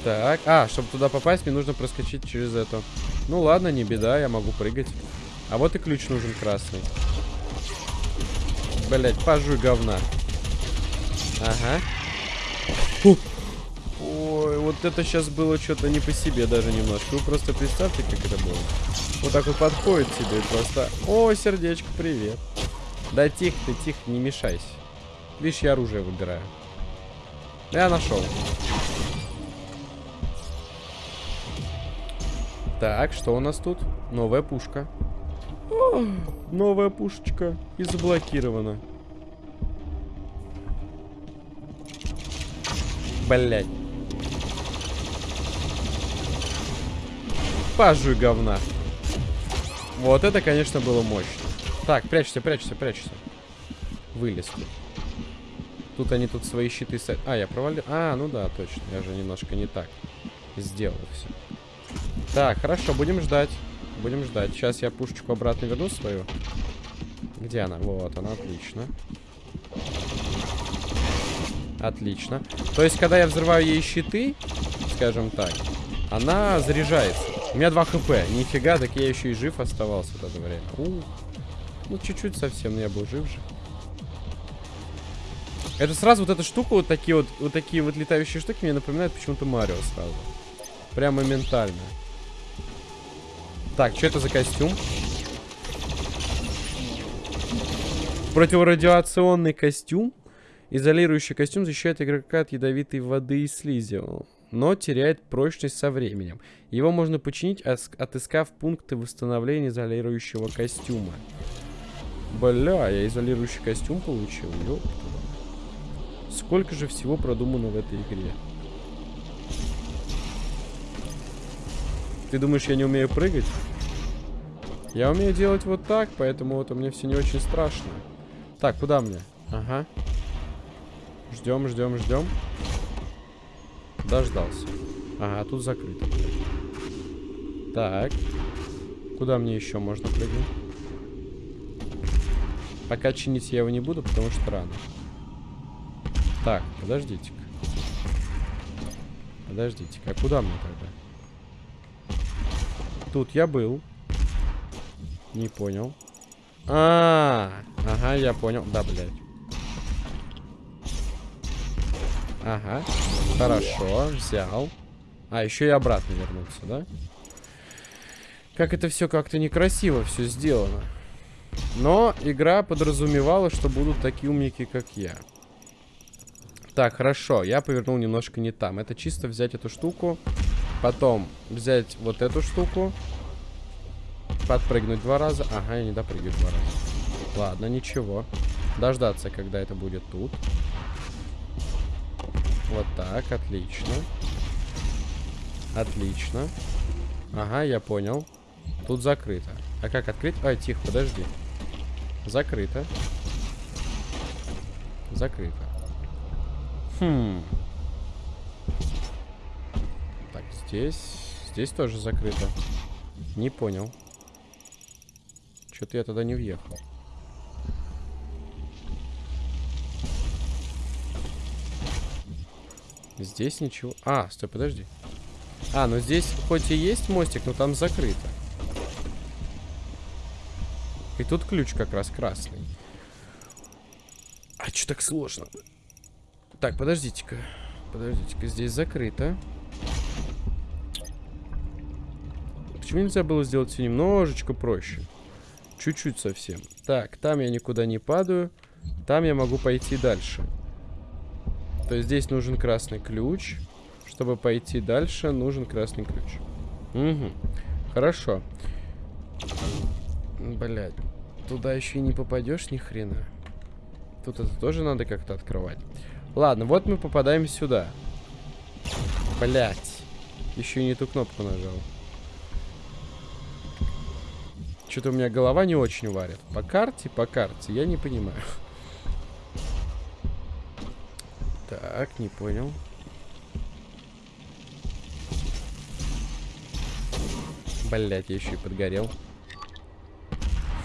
Так, а, чтобы туда попасть, мне нужно проскочить через это. Ну ладно, не беда, я могу прыгать. А вот и ключ нужен красный. Блять, пожуй говна. Ага. Фу. Вот это сейчас было что-то не по себе даже немножко. Вы просто представьте, как это было. Вот так вот подходит тебе просто... О, сердечко, привет. Да тихо ты, тихо, не мешайся. Видишь, я оружие выбираю. Я нашел. Так, что у нас тут? Новая пушка. О, новая пушечка. И заблокирована. Блять. Пажуй говна. Вот это, конечно, было мощно. Так, прячься, прячься, прячься. Вылез тут. Они тут свои щиты... А, я провалил... А, ну да, точно. Я же немножко не так сделал все. Так, хорошо, будем ждать. Будем ждать. Сейчас я пушечку обратно верну свою. Где она? Вот, она, отлично. Отлично. То есть, когда я взрываю ей щиты, скажем так, она заряжается. У меня 2 хп. Нифига, так я еще и жив оставался в это время. Ух. Ну, чуть-чуть совсем, но я был жив же. Это сразу вот эта штука, вот такие вот, вот такие вот летающие штуки мне напоминают почему-то Марио сразу. Прям моментально. Так, что это за костюм? Противорадиационный костюм. Изолирующий костюм защищает игрока от ядовитой воды и слизи, но теряет прочность со временем. Его можно починить, отыскав пункты восстановления изолирующего костюма. Бля, я изолирующий костюм получил, ёпта. Сколько же всего продумано в этой игре. Ты думаешь, я не умею прыгать? Я умею делать вот так, поэтому вот мне все не очень страшно. Так, куда мне? Ага. Ждем, ждем, ждем. Дождался. Ага, тут закрыто. Так. Куда мне еще можно прыгнуть? Пока чинить я его не буду, потому что рано. Так, подождите-ка. Подождите-ка, а куда мне тогда? Тут я был. Не понял. А, -а, -а ага, я понял. Да, блядь. Ага. Хорошо, взял. А, еще и обратно вернуться, да? Как это все как-то некрасиво все сделано. Но игра подразумевала, что будут такие умники, как я. Так, хорошо. Я повернул немножко не там. Это чисто взять эту штуку. Потом взять вот эту штуку. Подпрыгнуть два раза. Ага, я не допрыгаю два раза. Ладно, ничего. Дождаться, когда это будет тут. Вот так, отлично. Отлично. Ага, я понял. Тут закрыто. А как открыть? Ай, тихо, подожди. Закрыто. Закрыто. Хм. Так, здесь... Здесь тоже закрыто. Не понял. Что-то я туда не въехал. Здесь ничего... А, стой, подожди. А, ну здесь хоть и есть мостик, но там закрыто. И тут ключ как раз красный. А что так сложно? Так, подождите-ка. Подождите-ка, здесь закрыто. Почему нельзя было сделать все немножечко проще? Чуть-чуть совсем. Так, там я никуда не падаю. Там я могу пойти дальше. То есть здесь нужен красный ключ. Чтобы пойти дальше, нужен красный ключ. Угу. Хорошо. Блять. Туда еще и не попадешь ни хрена. Тут это тоже надо как-то открывать. Ладно, вот мы попадаем сюда. Блять. Еще и не ту кнопку нажал. Что-то у меня голова не очень варит. По карте, по карте, я не понимаю. Так, не понял. Блять, я еще и подгорел.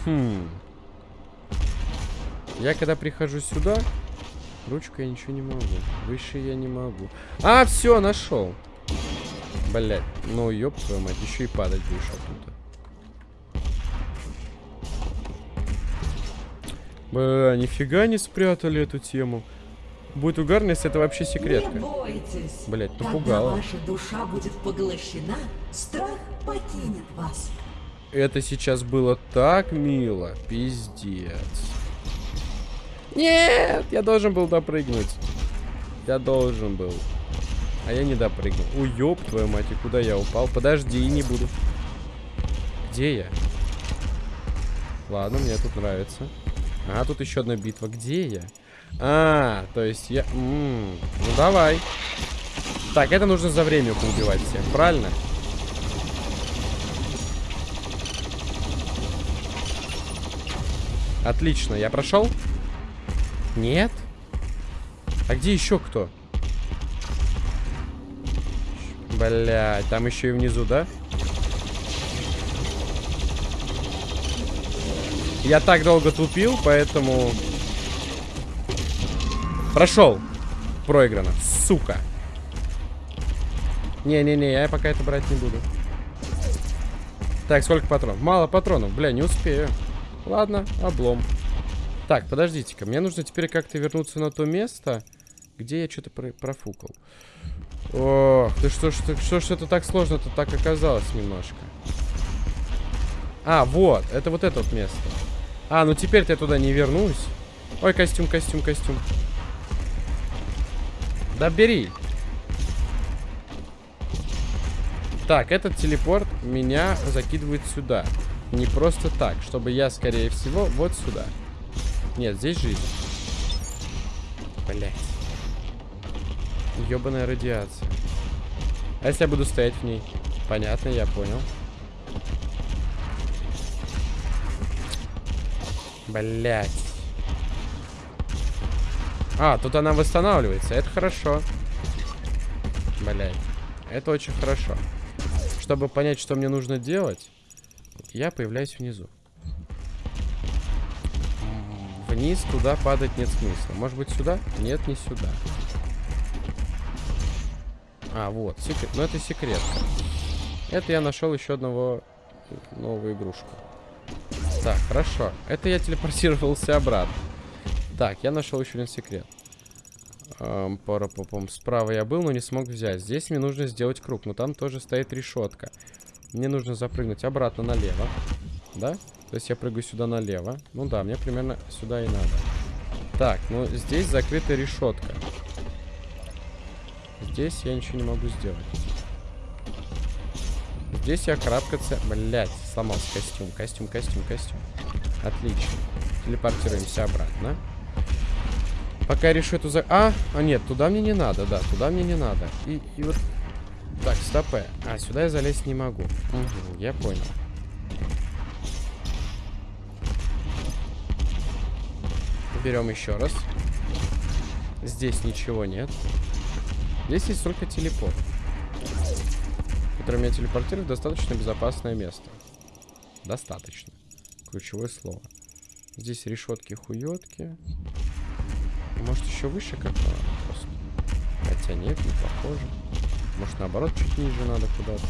Хм. Я когда прихожу сюда, ручку я ничего не могу. Выше я не могу. А, все, нашел. Блять, ну ёб твою мать, еще и падать будешь оттуда. Бля, нифига не спрятали эту тему. Будет угарно, если это вообще секретка. Не бойтесь. Блять. Когда ваша душа будет поглощена, страх покинет вас. Это сейчас было так мило. Пиздец. Нет, я должен был допрыгнуть. Я должен был. А я не допрыгнул. У, ёб твою мать, и куда я упал? Подожди, не буду. Где я? Ладно, мне тут нравится. А, тут еще одна битва. Где я? А, то есть я... М -м, ну, давай. Так, это нужно за время поубивать всех, правильно? Отлично, я прошел? Нет? А где еще кто? Блять, там еще и внизу, да? Я так долго тупил, поэтому... Прошел. Проиграно. Сука. Не-не-не, я пока это брать не буду. Так, сколько патронов? Мало патронов. Бля, не успею. Ладно, облом. Так, подождите-ка. Мне нужно теперь как-то вернуться на то место, где я что-то про профукал. Ох, ты что ты, что ж это так сложно-то так оказалось немножко. А, вот, это вот это вот место. А, ну теперь-то я туда не вернусь. Ой, костюм, костюм, костюм. Да бери. Так, этот телепорт меня закидывает сюда. Не просто так, чтобы я, скорее всего, вот сюда. Нет, здесь жизнь. Блять. Ёбаная радиация. А если я буду стоять в ней? Понятно, я понял. Блять. А, тут она восстанавливается. Это хорошо. Блять. Это очень хорошо. Чтобы понять, что мне нужно делать, я появляюсь внизу. Вниз туда падать нет смысла. Может быть сюда? Нет, не сюда. А, вот, секрет. Ну, это секрет. Это я нашел еще одного новую игрушку. Так, хорошо. Это я телепортировался обратно. Так, я нашел еще один секрет. Эм, пара -попом. Справа я был, но не смог взять. Здесь мне нужно сделать круг, но там тоже стоит решетка. Мне нужно запрыгнуть обратно налево. Да? То есть я прыгаю сюда налево. Ну да, мне примерно сюда и надо. Так, ну здесь закрыта решетка. Здесь я ничего не могу сделать. Здесь я карабкаться... Блять, сломался костюм. Костюм, костюм, костюм. Отлично. Телепортируемся обратно. Пока я решу эту за... А, а нет, туда мне не надо, да, туда мне не надо. И, и вот... Так, стопэ. А, сюда я залезть не могу. Угу, я понял. Берем еще раз. Здесь ничего нет. Здесь есть только телепорт. Который меня телепортирует в достаточно безопасное место. Достаточно. Ключевое слово. Здесь решетки хуетки. Может еще выше как-то. Хотя нет, не похоже. Может наоборот чуть ниже надо куда-то.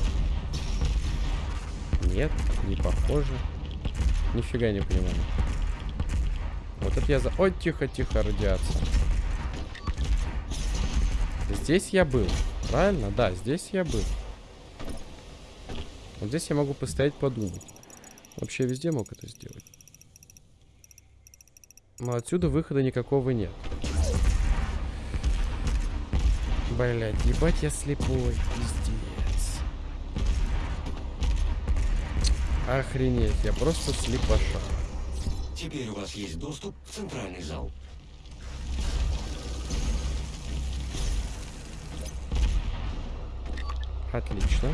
Нет, не похоже. Нифига не понимаю. Вот это я за... Ой, тихо-тихо, радиация. Здесь я был. Правильно? Да, здесь я был. Вот здесь я могу постоять, подумать. Вообще везде мог это сделать. Но отсюда выхода никакого нет. Блять, ебать я слепой. Пиздец. Охренеть, я просто слепоша. Теперь у вас есть доступ в центральный зал. Отлично.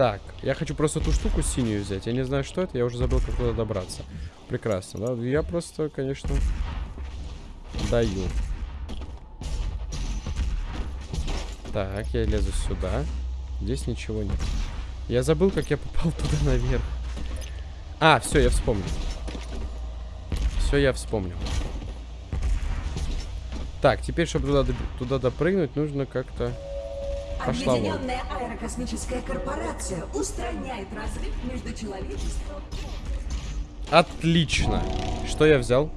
Так, я хочу просто ту штуку синюю взять. Я не знаю, что это, я уже забыл, как туда добраться. Прекрасно, да? Я просто, конечно, даю. Так, я лезу сюда. Здесь ничего нет. Я забыл, как я попал туда наверх. А, все, я вспомнил. Все, я вспомнил. Так, теперь, чтобы туда, туда допрыгнуть, нужно как-то... Пошла вон. Объединенная аэрокосмическая корпорация устраняет разрыв между человечеством Отлично. Что я взял?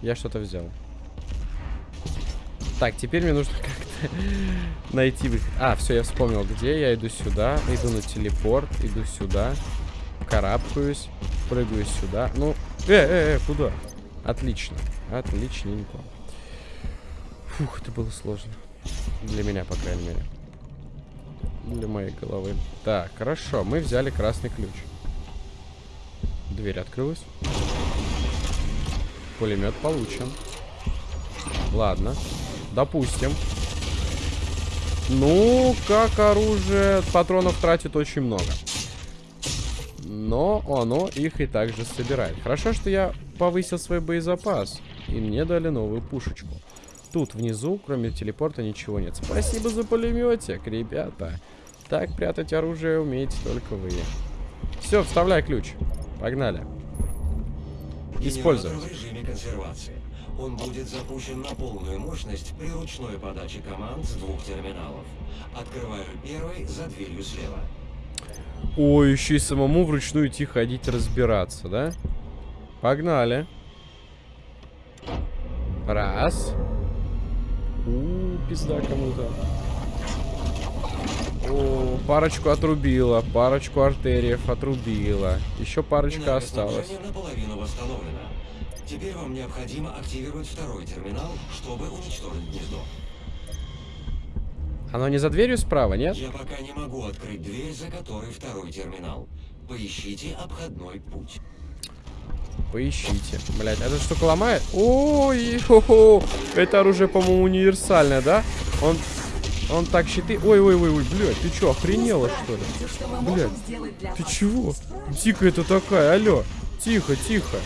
Я что-то взял. Так, теперь мне нужно как-то найти выход. А, все, я вспомнил, где. Я иду сюда, иду на телепорт, иду сюда, карабкаюсь, прыгаю сюда. Ну, э, э, э, куда? Отлично. Отличненько. Фух, это было сложно. Для меня, по крайней мере. Для моей головы. Так, хорошо. Мы взяли красный ключ. Дверь открылась. Пулемет получен. Ладно. Допустим. Ну, как оружие патронов тратит очень много. Но оно их и также собирает. Хорошо, что я повысил свой боезапас. И мне дали новую пушечку. Тут внизу, кроме телепорта, ничего нет. Спасибо за пулеметик, ребята. Так прятать оружие умеете только вы. Все, вставляй ключ. Погнали. Консервации. Он будет запущен на полную мощность при ручной подаче команд с двух терминалов. Открываю первый за дверью слева. Ой, еще и самому вручную идти ходить разбираться, да? Погнали. Раз. У, -у пизда кому-то. О, парочку отрубила, парочку артериев отрубила. Еще парочка осталась. Энергоснабжение наполовину восстановлено. Теперь вам необходимо активировать второй терминал, чтобы уничтожить гнездо. Оно не за дверью справа, нет? Я пока не могу открыть дверь, за которой второй терминал. Поищите обходной путь. Поищите. Блять, эта штука ломает? Ой, хо -хо. Это оружие, по-моему, универсальное, да? Он, он так щиты... Ой, ой, ой, ой, блядь, ты чё, охренела, что ли? Блядь, Ты чего? Тихо это такая, алло. Тихо, тихо.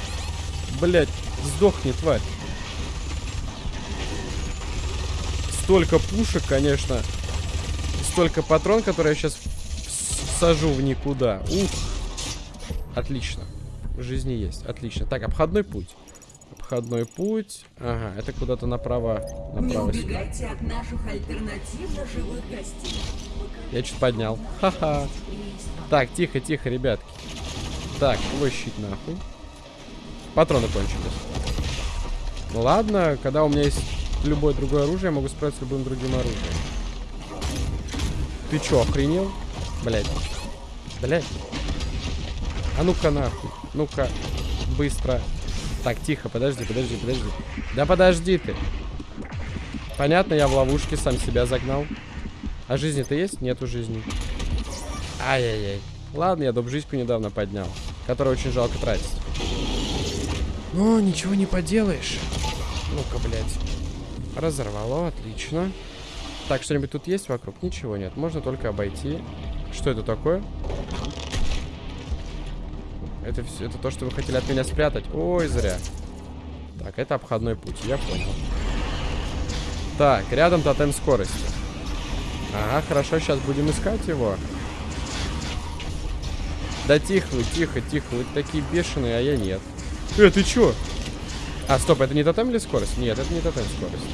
Блять, сдохни, тварь. Столько пушек, конечно. Столько патрон, которые я сейчас сажу в никуда. Ух. Отлично. Жизни есть. Отлично. Так, обходной путь. Обходной путь. Ага, это куда-то направо. Не Направо сюда. убегайте от наших альтернативно живых гостей. Я что-то поднял. Ха-ха. Так, тихо, тихо, ребятки. Так, щит нахуй. Патроны кончились. Ну ладно, когда у меня есть любое другое оружие, я могу справиться с любым другим оружием. Ты чё, охренел? Блять. Блять. А ну-ка нахуй. Ну-ка. Быстро. Так, тихо, подожди, подожди, подожди. Да подожди ты. Понятно, я в ловушке сам себя загнал. А жизни-то есть? Нету жизни. Ай-яй-яй. Ладно, я доп-жизньку недавно поднял. Которую очень жалко тратить. Но ничего не поделаешь. Ну-ка, блядь. Разорвало, отлично. Так, что-нибудь тут есть вокруг? Ничего нет. Можно только обойти. Что это такое? Это, все, это то, что вы хотели от меня спрятать? Ой, зря. Так, это обходной путь, я понял. Так, рядом тотем скорости. Ага, хорошо, сейчас будем искать его. Да тихо вы, тихо, тихо, вы такие бешеные, а я нет. Э, ты чё? А, стоп, это не тотем или скорость? Нет, это не тотем скорость.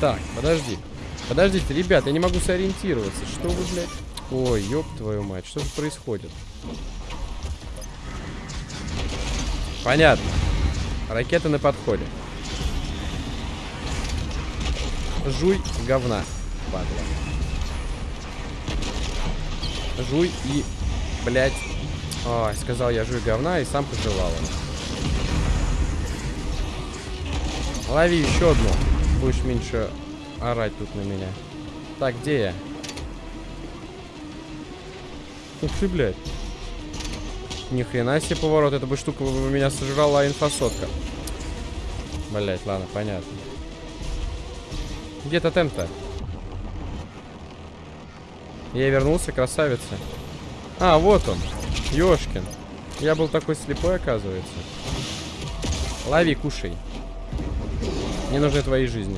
Так, подожди. Подождите, ребят, я не могу сориентироваться. Что вы, блядь? Ой, ёб твою мать, что же происходит? Понятно. Ракета на подходе. Жуй говна, падла. Жуй и, блядь... Ой, сказал я жуй говна и сам пожелал. Лови еще одну. Будешь меньше орать тут на меня. Так, где я? Ух ты, блядь. Ни хрена себе поворот. Эта бы штука меня сожрала инфосотка. Блять, ладно, понятно. Где тотем-то? Я вернулся, красавица. А, вот он. Ёшкин. Я был такой слепой, оказывается. Лови, кушай. Мне нужны твои жизни.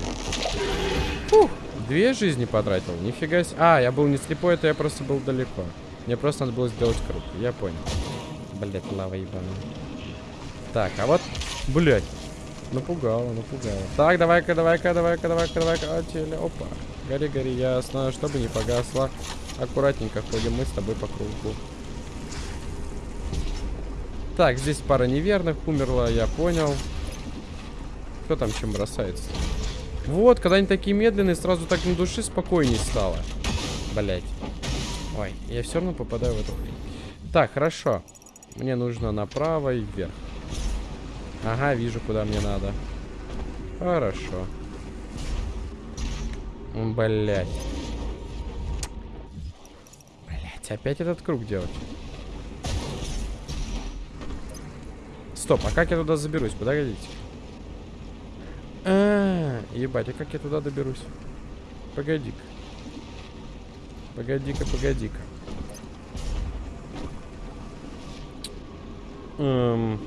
Фух, две жизни потратил. Нифига себе. А, я был не слепой, это я просто был далеко. Мне просто надо было сделать круг. Я понял. Блять, лава ебаная. Так, а вот... Блять. Напугало, напугало. Так, давай-ка, давай-ка, давай-ка, давай-ка, давай-ка. А, теле, опа. Гори, гори, ясно. Чтобы не погасло. Аккуратненько ходим мы с тобой по кругу. Так, здесь пара неверных умерла, я понял. Кто там чем бросается? Вот, когда они такие медленные, сразу так на душе спокойнее стало. Блять. Ой, я все равно попадаю в эту. Так, хорошо. Мне нужно направо и вверх. Ага, вижу, куда мне надо. Хорошо. Блять. Блять, опять этот круг делать. Стоп, а как я туда заберусь? Подождите. А, -а, -а ебать, а как я туда доберусь? Погоди-ка. Погоди-ка, погоди-ка. Эм...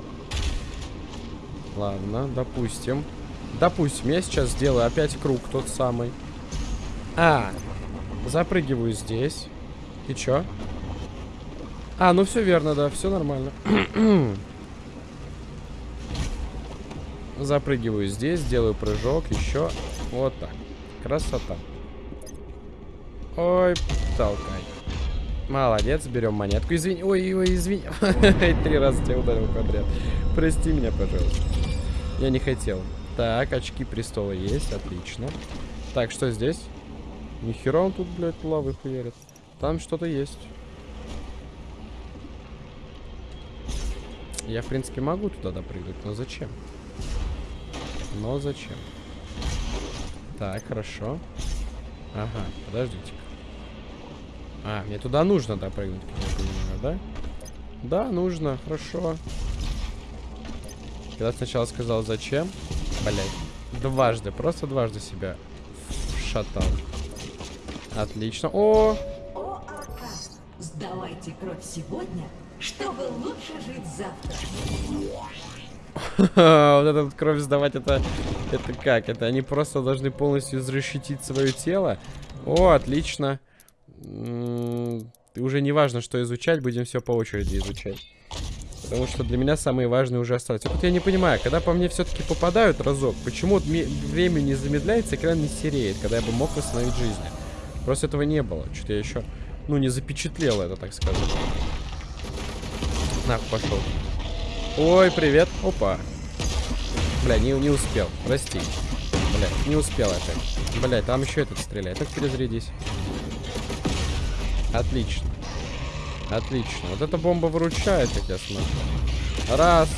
Ладно, допустим. Допустим, я сейчас сделаю опять круг тот самый. А, запрыгиваю здесь. И чё? А, ну все верно, да, все нормально. Запрыгиваю здесь, делаю прыжок, еще. Вот так. Красота. Ой, толкай. Молодец, берем монетку. Извини, ой, ой, извини. Три раза тебя ударил подряд. Прости меня, пожалуйста. Я не хотел. Так, очки престола есть, отлично. Так, что здесь? Нихера он тут, блядь, лавы хуярит. Там что-то есть. Я, в принципе, могу туда допрыгнуть, но зачем? Но зачем? Так, хорошо. Ага, подождите-ка. А, мне туда нужно допрыгнуть, я понимаю, да? Да, нужно, хорошо. Когда сначала сказал зачем, блять, дважды, просто дважды себя шатал. Отлично. О, ОАК. Сдавайте кровь сегодня, чтобы лучше жить завтра. вот эту вот кровь сдавать, это, это как? Это они просто должны полностью изрешетить свое тело? О, отлично. М, Уже не важно, что изучать, будем все по очереди изучать. Потому что для меня самые важные уже остались. Вот я не понимаю, когда по мне все-таки попадают разок, почему время не замедляется, экран не сереет, когда я бы мог восстановить жизни. Просто этого не было. Что-то я еще, ну, не запечатлел это, так сказать. На, пошел. Ой, привет. Опа. Бля, не, не успел. Прости. Бля, не успел опять. Бля, там еще этот стреляет. Так перезарядись. Отлично. Отлично. Вот эта бомба выручает, как я смотрю. Раз,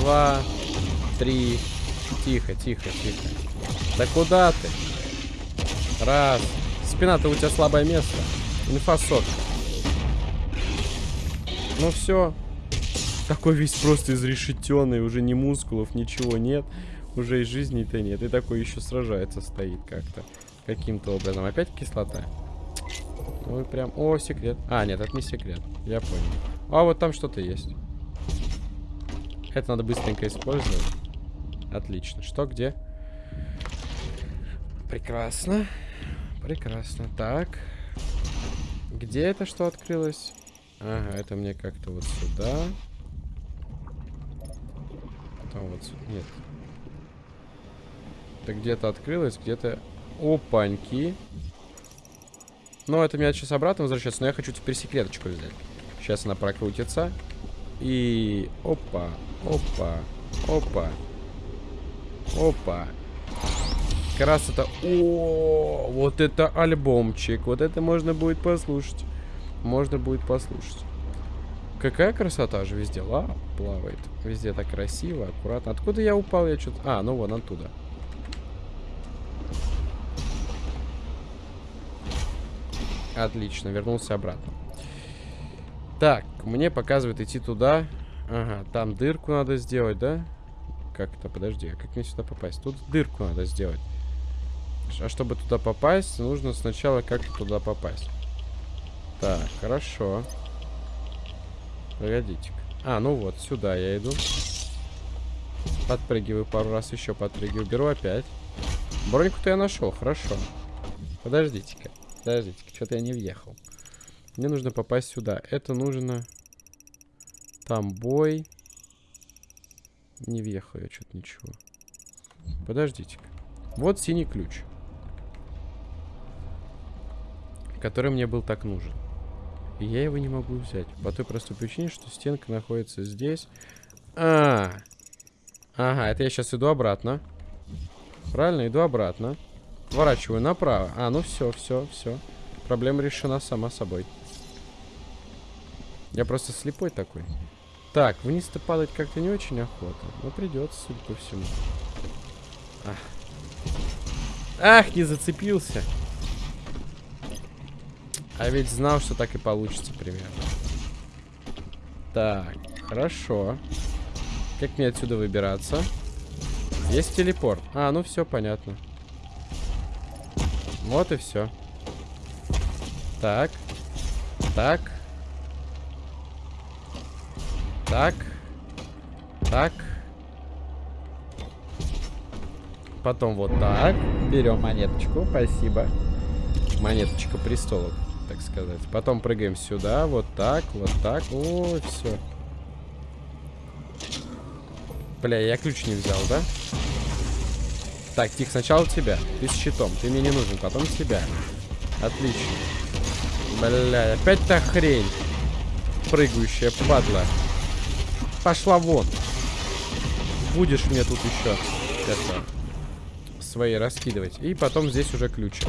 два, три. Тихо, тихо, тихо. Да куда ты? Раз. Спина-то у тебя слабое место. Инфа сотка. Ну все. Такой весь просто изрешетенный, уже ни мускулов, ничего нет. Уже и жизни-то нет. И такой еще сражается, стоит как-то. Каким-то образом. Опять кислота? Ой, прям... О, секрет. А, нет, это не секрет. Я понял. А, вот там что-то есть. Это надо быстренько использовать. Отлично. Что, где? Прекрасно. Прекрасно. Так. Где это что открылось? Ага, это мне как-то вот сюда. Потом вот сюда. Нет. Это где-то открылось, где-то... Опаньки. Ну, это меня сейчас обратно возвращается, но я хочу теперь секреточку взять. Сейчас она прокрутится. И... Опа, опа, опа. Опа. Это... О, вот это альбомчик. Вот это можно будет послушать. Можно будет послушать. Какая красота же везде. Ла, плавает. Везде так красиво, аккуратно. Откуда я упал? Я что-то... А, ну вон оттуда. Отлично, вернулся обратно. Так, мне показывает идти туда. Ага, там дырку надо сделать, да? Как это? Подожди, а как мне сюда попасть? Тут дырку надо сделать. А чтобы туда попасть, нужно сначала как-то туда попасть. Так, хорошо. Погодите. -ка. А, ну вот, сюда я иду. Подпрыгиваю пару раз еще, подпрыгиваю. Беру опять. Броньку-то я нашел, хорошо. Подождите-ка. Подождите, что-то я не въехал. Мне нужно попасть сюда. Это нужно... Там бой. Не въехал я что-то ничего. Подождите-ка. Вот синий ключ. Который мне был так нужен. И я его не могу взять. По той простой причине, что стенка находится здесь. А, Ага, это я сейчас иду обратно. Правильно, иду обратно. Поворачиваю направо. А, ну все, все, все. Проблема решена сама собой. Я просто слепой такой. Так, вниз-то падать как-то не очень охота. Но придется, судя по всему. Ах. Ах, не зацепился. А ведь знал, что так и получится примерно. Так, хорошо. Как мне отсюда выбираться? Есть телепорт. А, ну все, понятно. Вот и все. Так. Так. Так. Так. Потом вот так. Берем монеточку. Спасибо. Монеточка престола, так сказать. Потом прыгаем сюда. Вот так, вот так. О, все. Бля, я ключ не взял, да? Так, тихо, сначала тебя. Ты с щитом. Ты мне не нужен. Потом тебя. Отлично. Бля, опять та хрень. Прыгающая падла. Пошла вон. Будешь мне тут еще это свои раскидывать. И потом здесь уже ключик.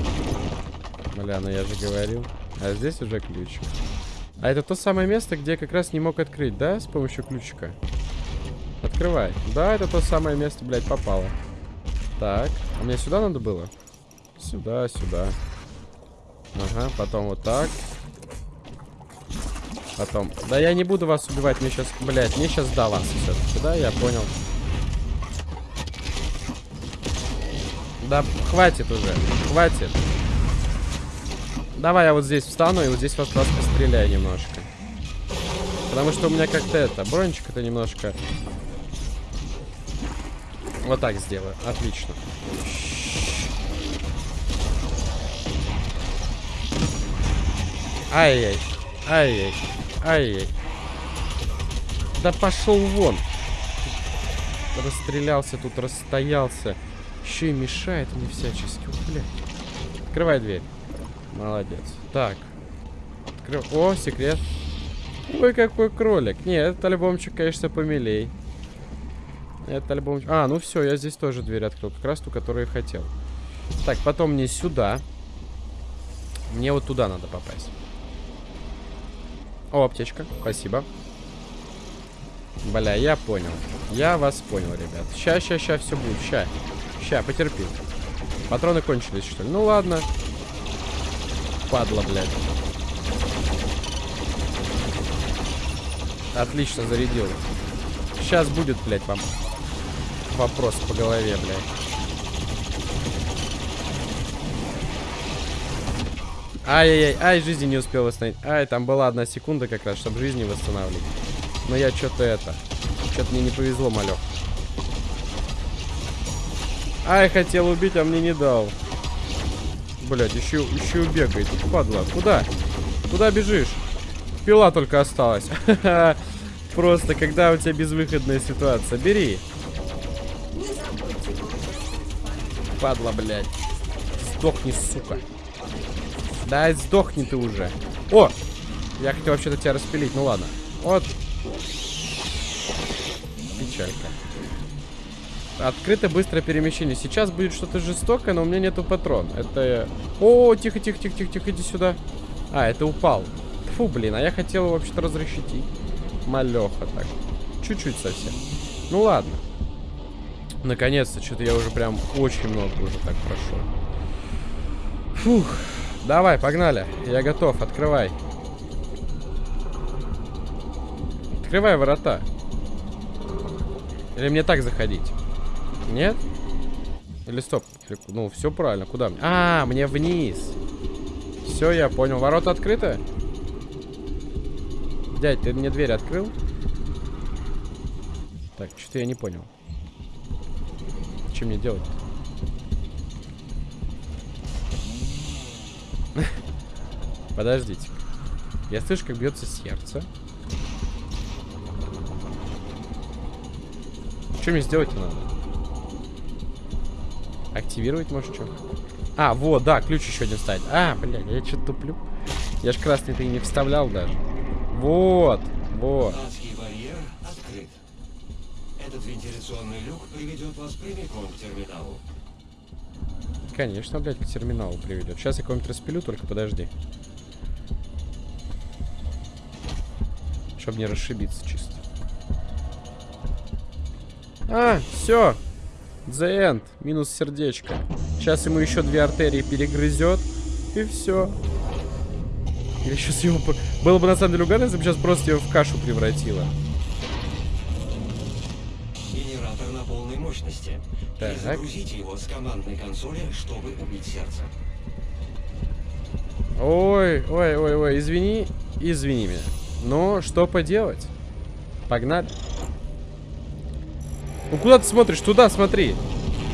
Бля, ну я же говорил. А здесь уже ключик. А это то самое место, где я как раз не мог открыть, да? С помощью ключика. Открывай. Да, это то самое место, блядь, попало. Так. А мне сюда надо было? Сюда, сюда. Ага, потом вот так. Потом. Да я не буду вас убивать, мне сейчас, блядь, мне сейчас до вас все Да, я понял. Да хватит уже, хватит. Давай я вот здесь встану и вот здесь вас, вас постреляю немножко. Потому что у меня как-то это, брончик это немножко... Вот так сделаю, отлично. Ай-яй, ай-яй, ай-яй. Да пошел вон. Расстрелялся тут, расстоялся. Еще и мешает мне всячески. Ух, блядь. Открывай дверь. Молодец. Так. Открыв... О, секрет. Ой, какой кролик. Не, этот альбомчик, конечно, помилей. Это альбомчик... А, ну все, я здесь тоже дверь открыл. Как раз ту, которую я хотел. Так, потом мне сюда. Мне вот туда надо попасть. О, аптечка. Спасибо. Бля, я понял. Я вас понял, ребят. Ща, ща, ща, все будет. Ща. Ща, потерпи. Патроны кончились, что ли? Ну ладно. Падла, блядь. Отлично зарядил. Сейчас будет, блядь, вам вопрос по голове, блядь. Ай-яй-яй, ай, жизни не успел восстановить. Ай, там была одна секунда как раз, чтобы жизни восстанавливать. Но я что-то это... Что-то мне не повезло, малек. Ай, хотел убить, а мне не дал. Блять, еще, еще бегает. Падла. Куда? Куда бежишь? Пила только осталась. Просто, когда у тебя безвыходная ситуация. Бери. Падла, блядь. Сдохни, сука. Да, сдохни ты уже. О! Я хотел вообще-то тебя распилить. Ну ладно. Вот. Печалька. Открыто быстрое перемещение. Сейчас будет что-то жестокое, но у меня нету патрон. Это... О, тихо, тихо, тихо, тихо, тихо, иди сюда. А, это упал. Фу, блин, а я хотел вообще-то разрешить. Малеха так. Чуть-чуть совсем. Ну ладно. Наконец-то, что-то я уже прям очень много уже так прошел. Фух. Давай, погнали. Я готов, открывай. Открывай ворота. Или мне так заходить? Нет? Или стоп? Ну, все правильно. Куда мне? А, мне вниз. Все, я понял. Ворота открыты? Дядь, ты мне дверь открыл? Так, что-то я не понял. Что мне делать? Подождите. Я слышу, как бьется сердце. Что мне сделать надо? Активировать, может, что? А, вот, да, ключ еще один ставить. А, блядь, я что-то туплю. Я ж красный-то и не вставлял даже. Вот, вот. Вентиляционный люк приведет вас прямиком к терминалу. Конечно, блядь, к терминалу приведет. Сейчас я кого-нибудь распилю, только подожди. Чтобы не расшибиться чисто. А, все. The end. Минус сердечко. Сейчас ему еще две артерии перегрызет. И все. Или сейчас его... Было бы на самом деле угадать, если бы сейчас просто его в кашу превратило. Мощности. Так. Загрузите его с командной консоли, чтобы убить сердце. Ой, ой, ой, ой, извини, извини меня. Но что поделать? Погнали. Ну куда ты смотришь? Туда смотри.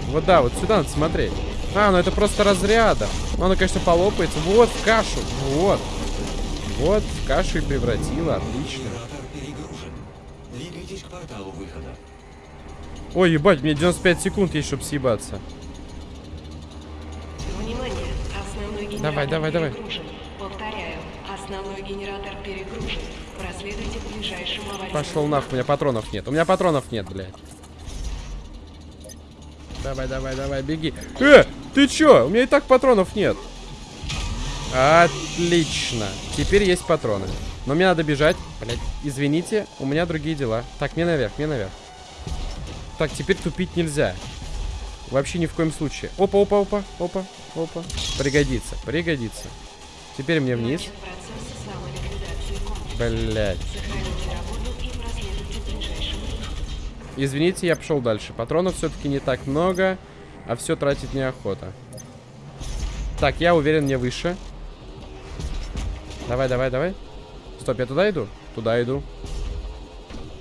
Вот да, вот сюда надо смотреть. А, ну это просто разрядом. Ну оно, конечно, полопается. Вот, в кашу. Вот. Вот, в кашу и превратила. Отлично. Генератор перегружен. Двигайтесь к порталу выхода. Ой, ебать, мне 95 секунд есть, чтобы съебаться. Внимание! Основной генератор Давай, давай, давай. Повторяю, Основной генератор перегружен. Проследуйте к ближайшему аварийному... Пошел нахуй, у меня патронов нет. У меня патронов нет, блядь. Давай, давай, давай, беги. Э, ты чё? У меня и так патронов нет. Отлично. Теперь есть патроны. Но мне надо бежать. Блядь, извините, у меня другие дела. Так, мне наверх, мне наверх. Так, теперь тупить нельзя. Вообще ни в коем случае. Опа, опа, опа, опа, опа. Пригодится, пригодится. Теперь мне вниз. Ближайшему Извините, я пошел дальше. Патронов все-таки не так много, а все тратить неохота. Так, я уверен, мне выше. Давай, давай, давай. Стоп, я туда иду? Туда иду.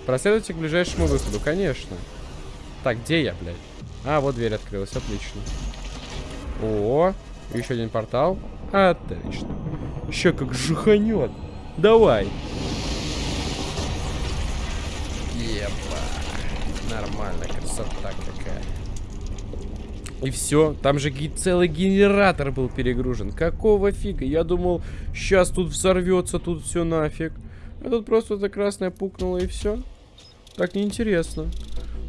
Проследуйте к ближайшему выходу, конечно. Так, где я, блядь? А, вот дверь открылась, отлично. О, еще один портал. Отлично. Еще как жиханет. Давай. Еба. Нормально, красота какая. И все, там же целый генератор был перегружен. Какого фига? Я думал, сейчас тут взорвется, тут все нафиг. А тут просто эта красная пукнула и все. Так неинтересно.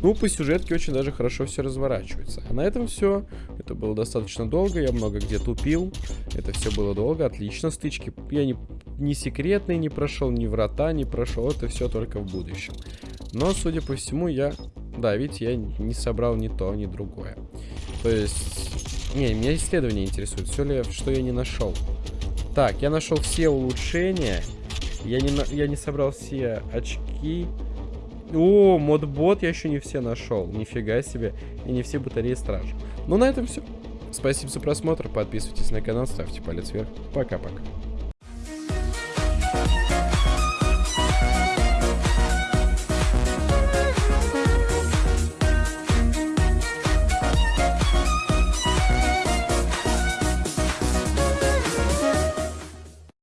Ну, по сюжетке очень даже хорошо все разворачивается. А на этом все. Это было достаточно долго, я много где тупил. Это все было долго, отлично. Стычки я не, не секретные не прошел, ни врата не прошел. Это все только в будущем. Но, судя по всему, я... Да, видите, я не собрал ни то, ни другое. То есть... Не, меня исследование интересует. Все ли, что я не нашел. Так, я нашел все улучшения. Я не, я не собрал все очки. О, модбот я еще не все нашел. Нифига себе. И не все батареи стражи. Ну, на этом все. Спасибо за просмотр. Подписывайтесь на канал, ставьте палец вверх. Пока-пока.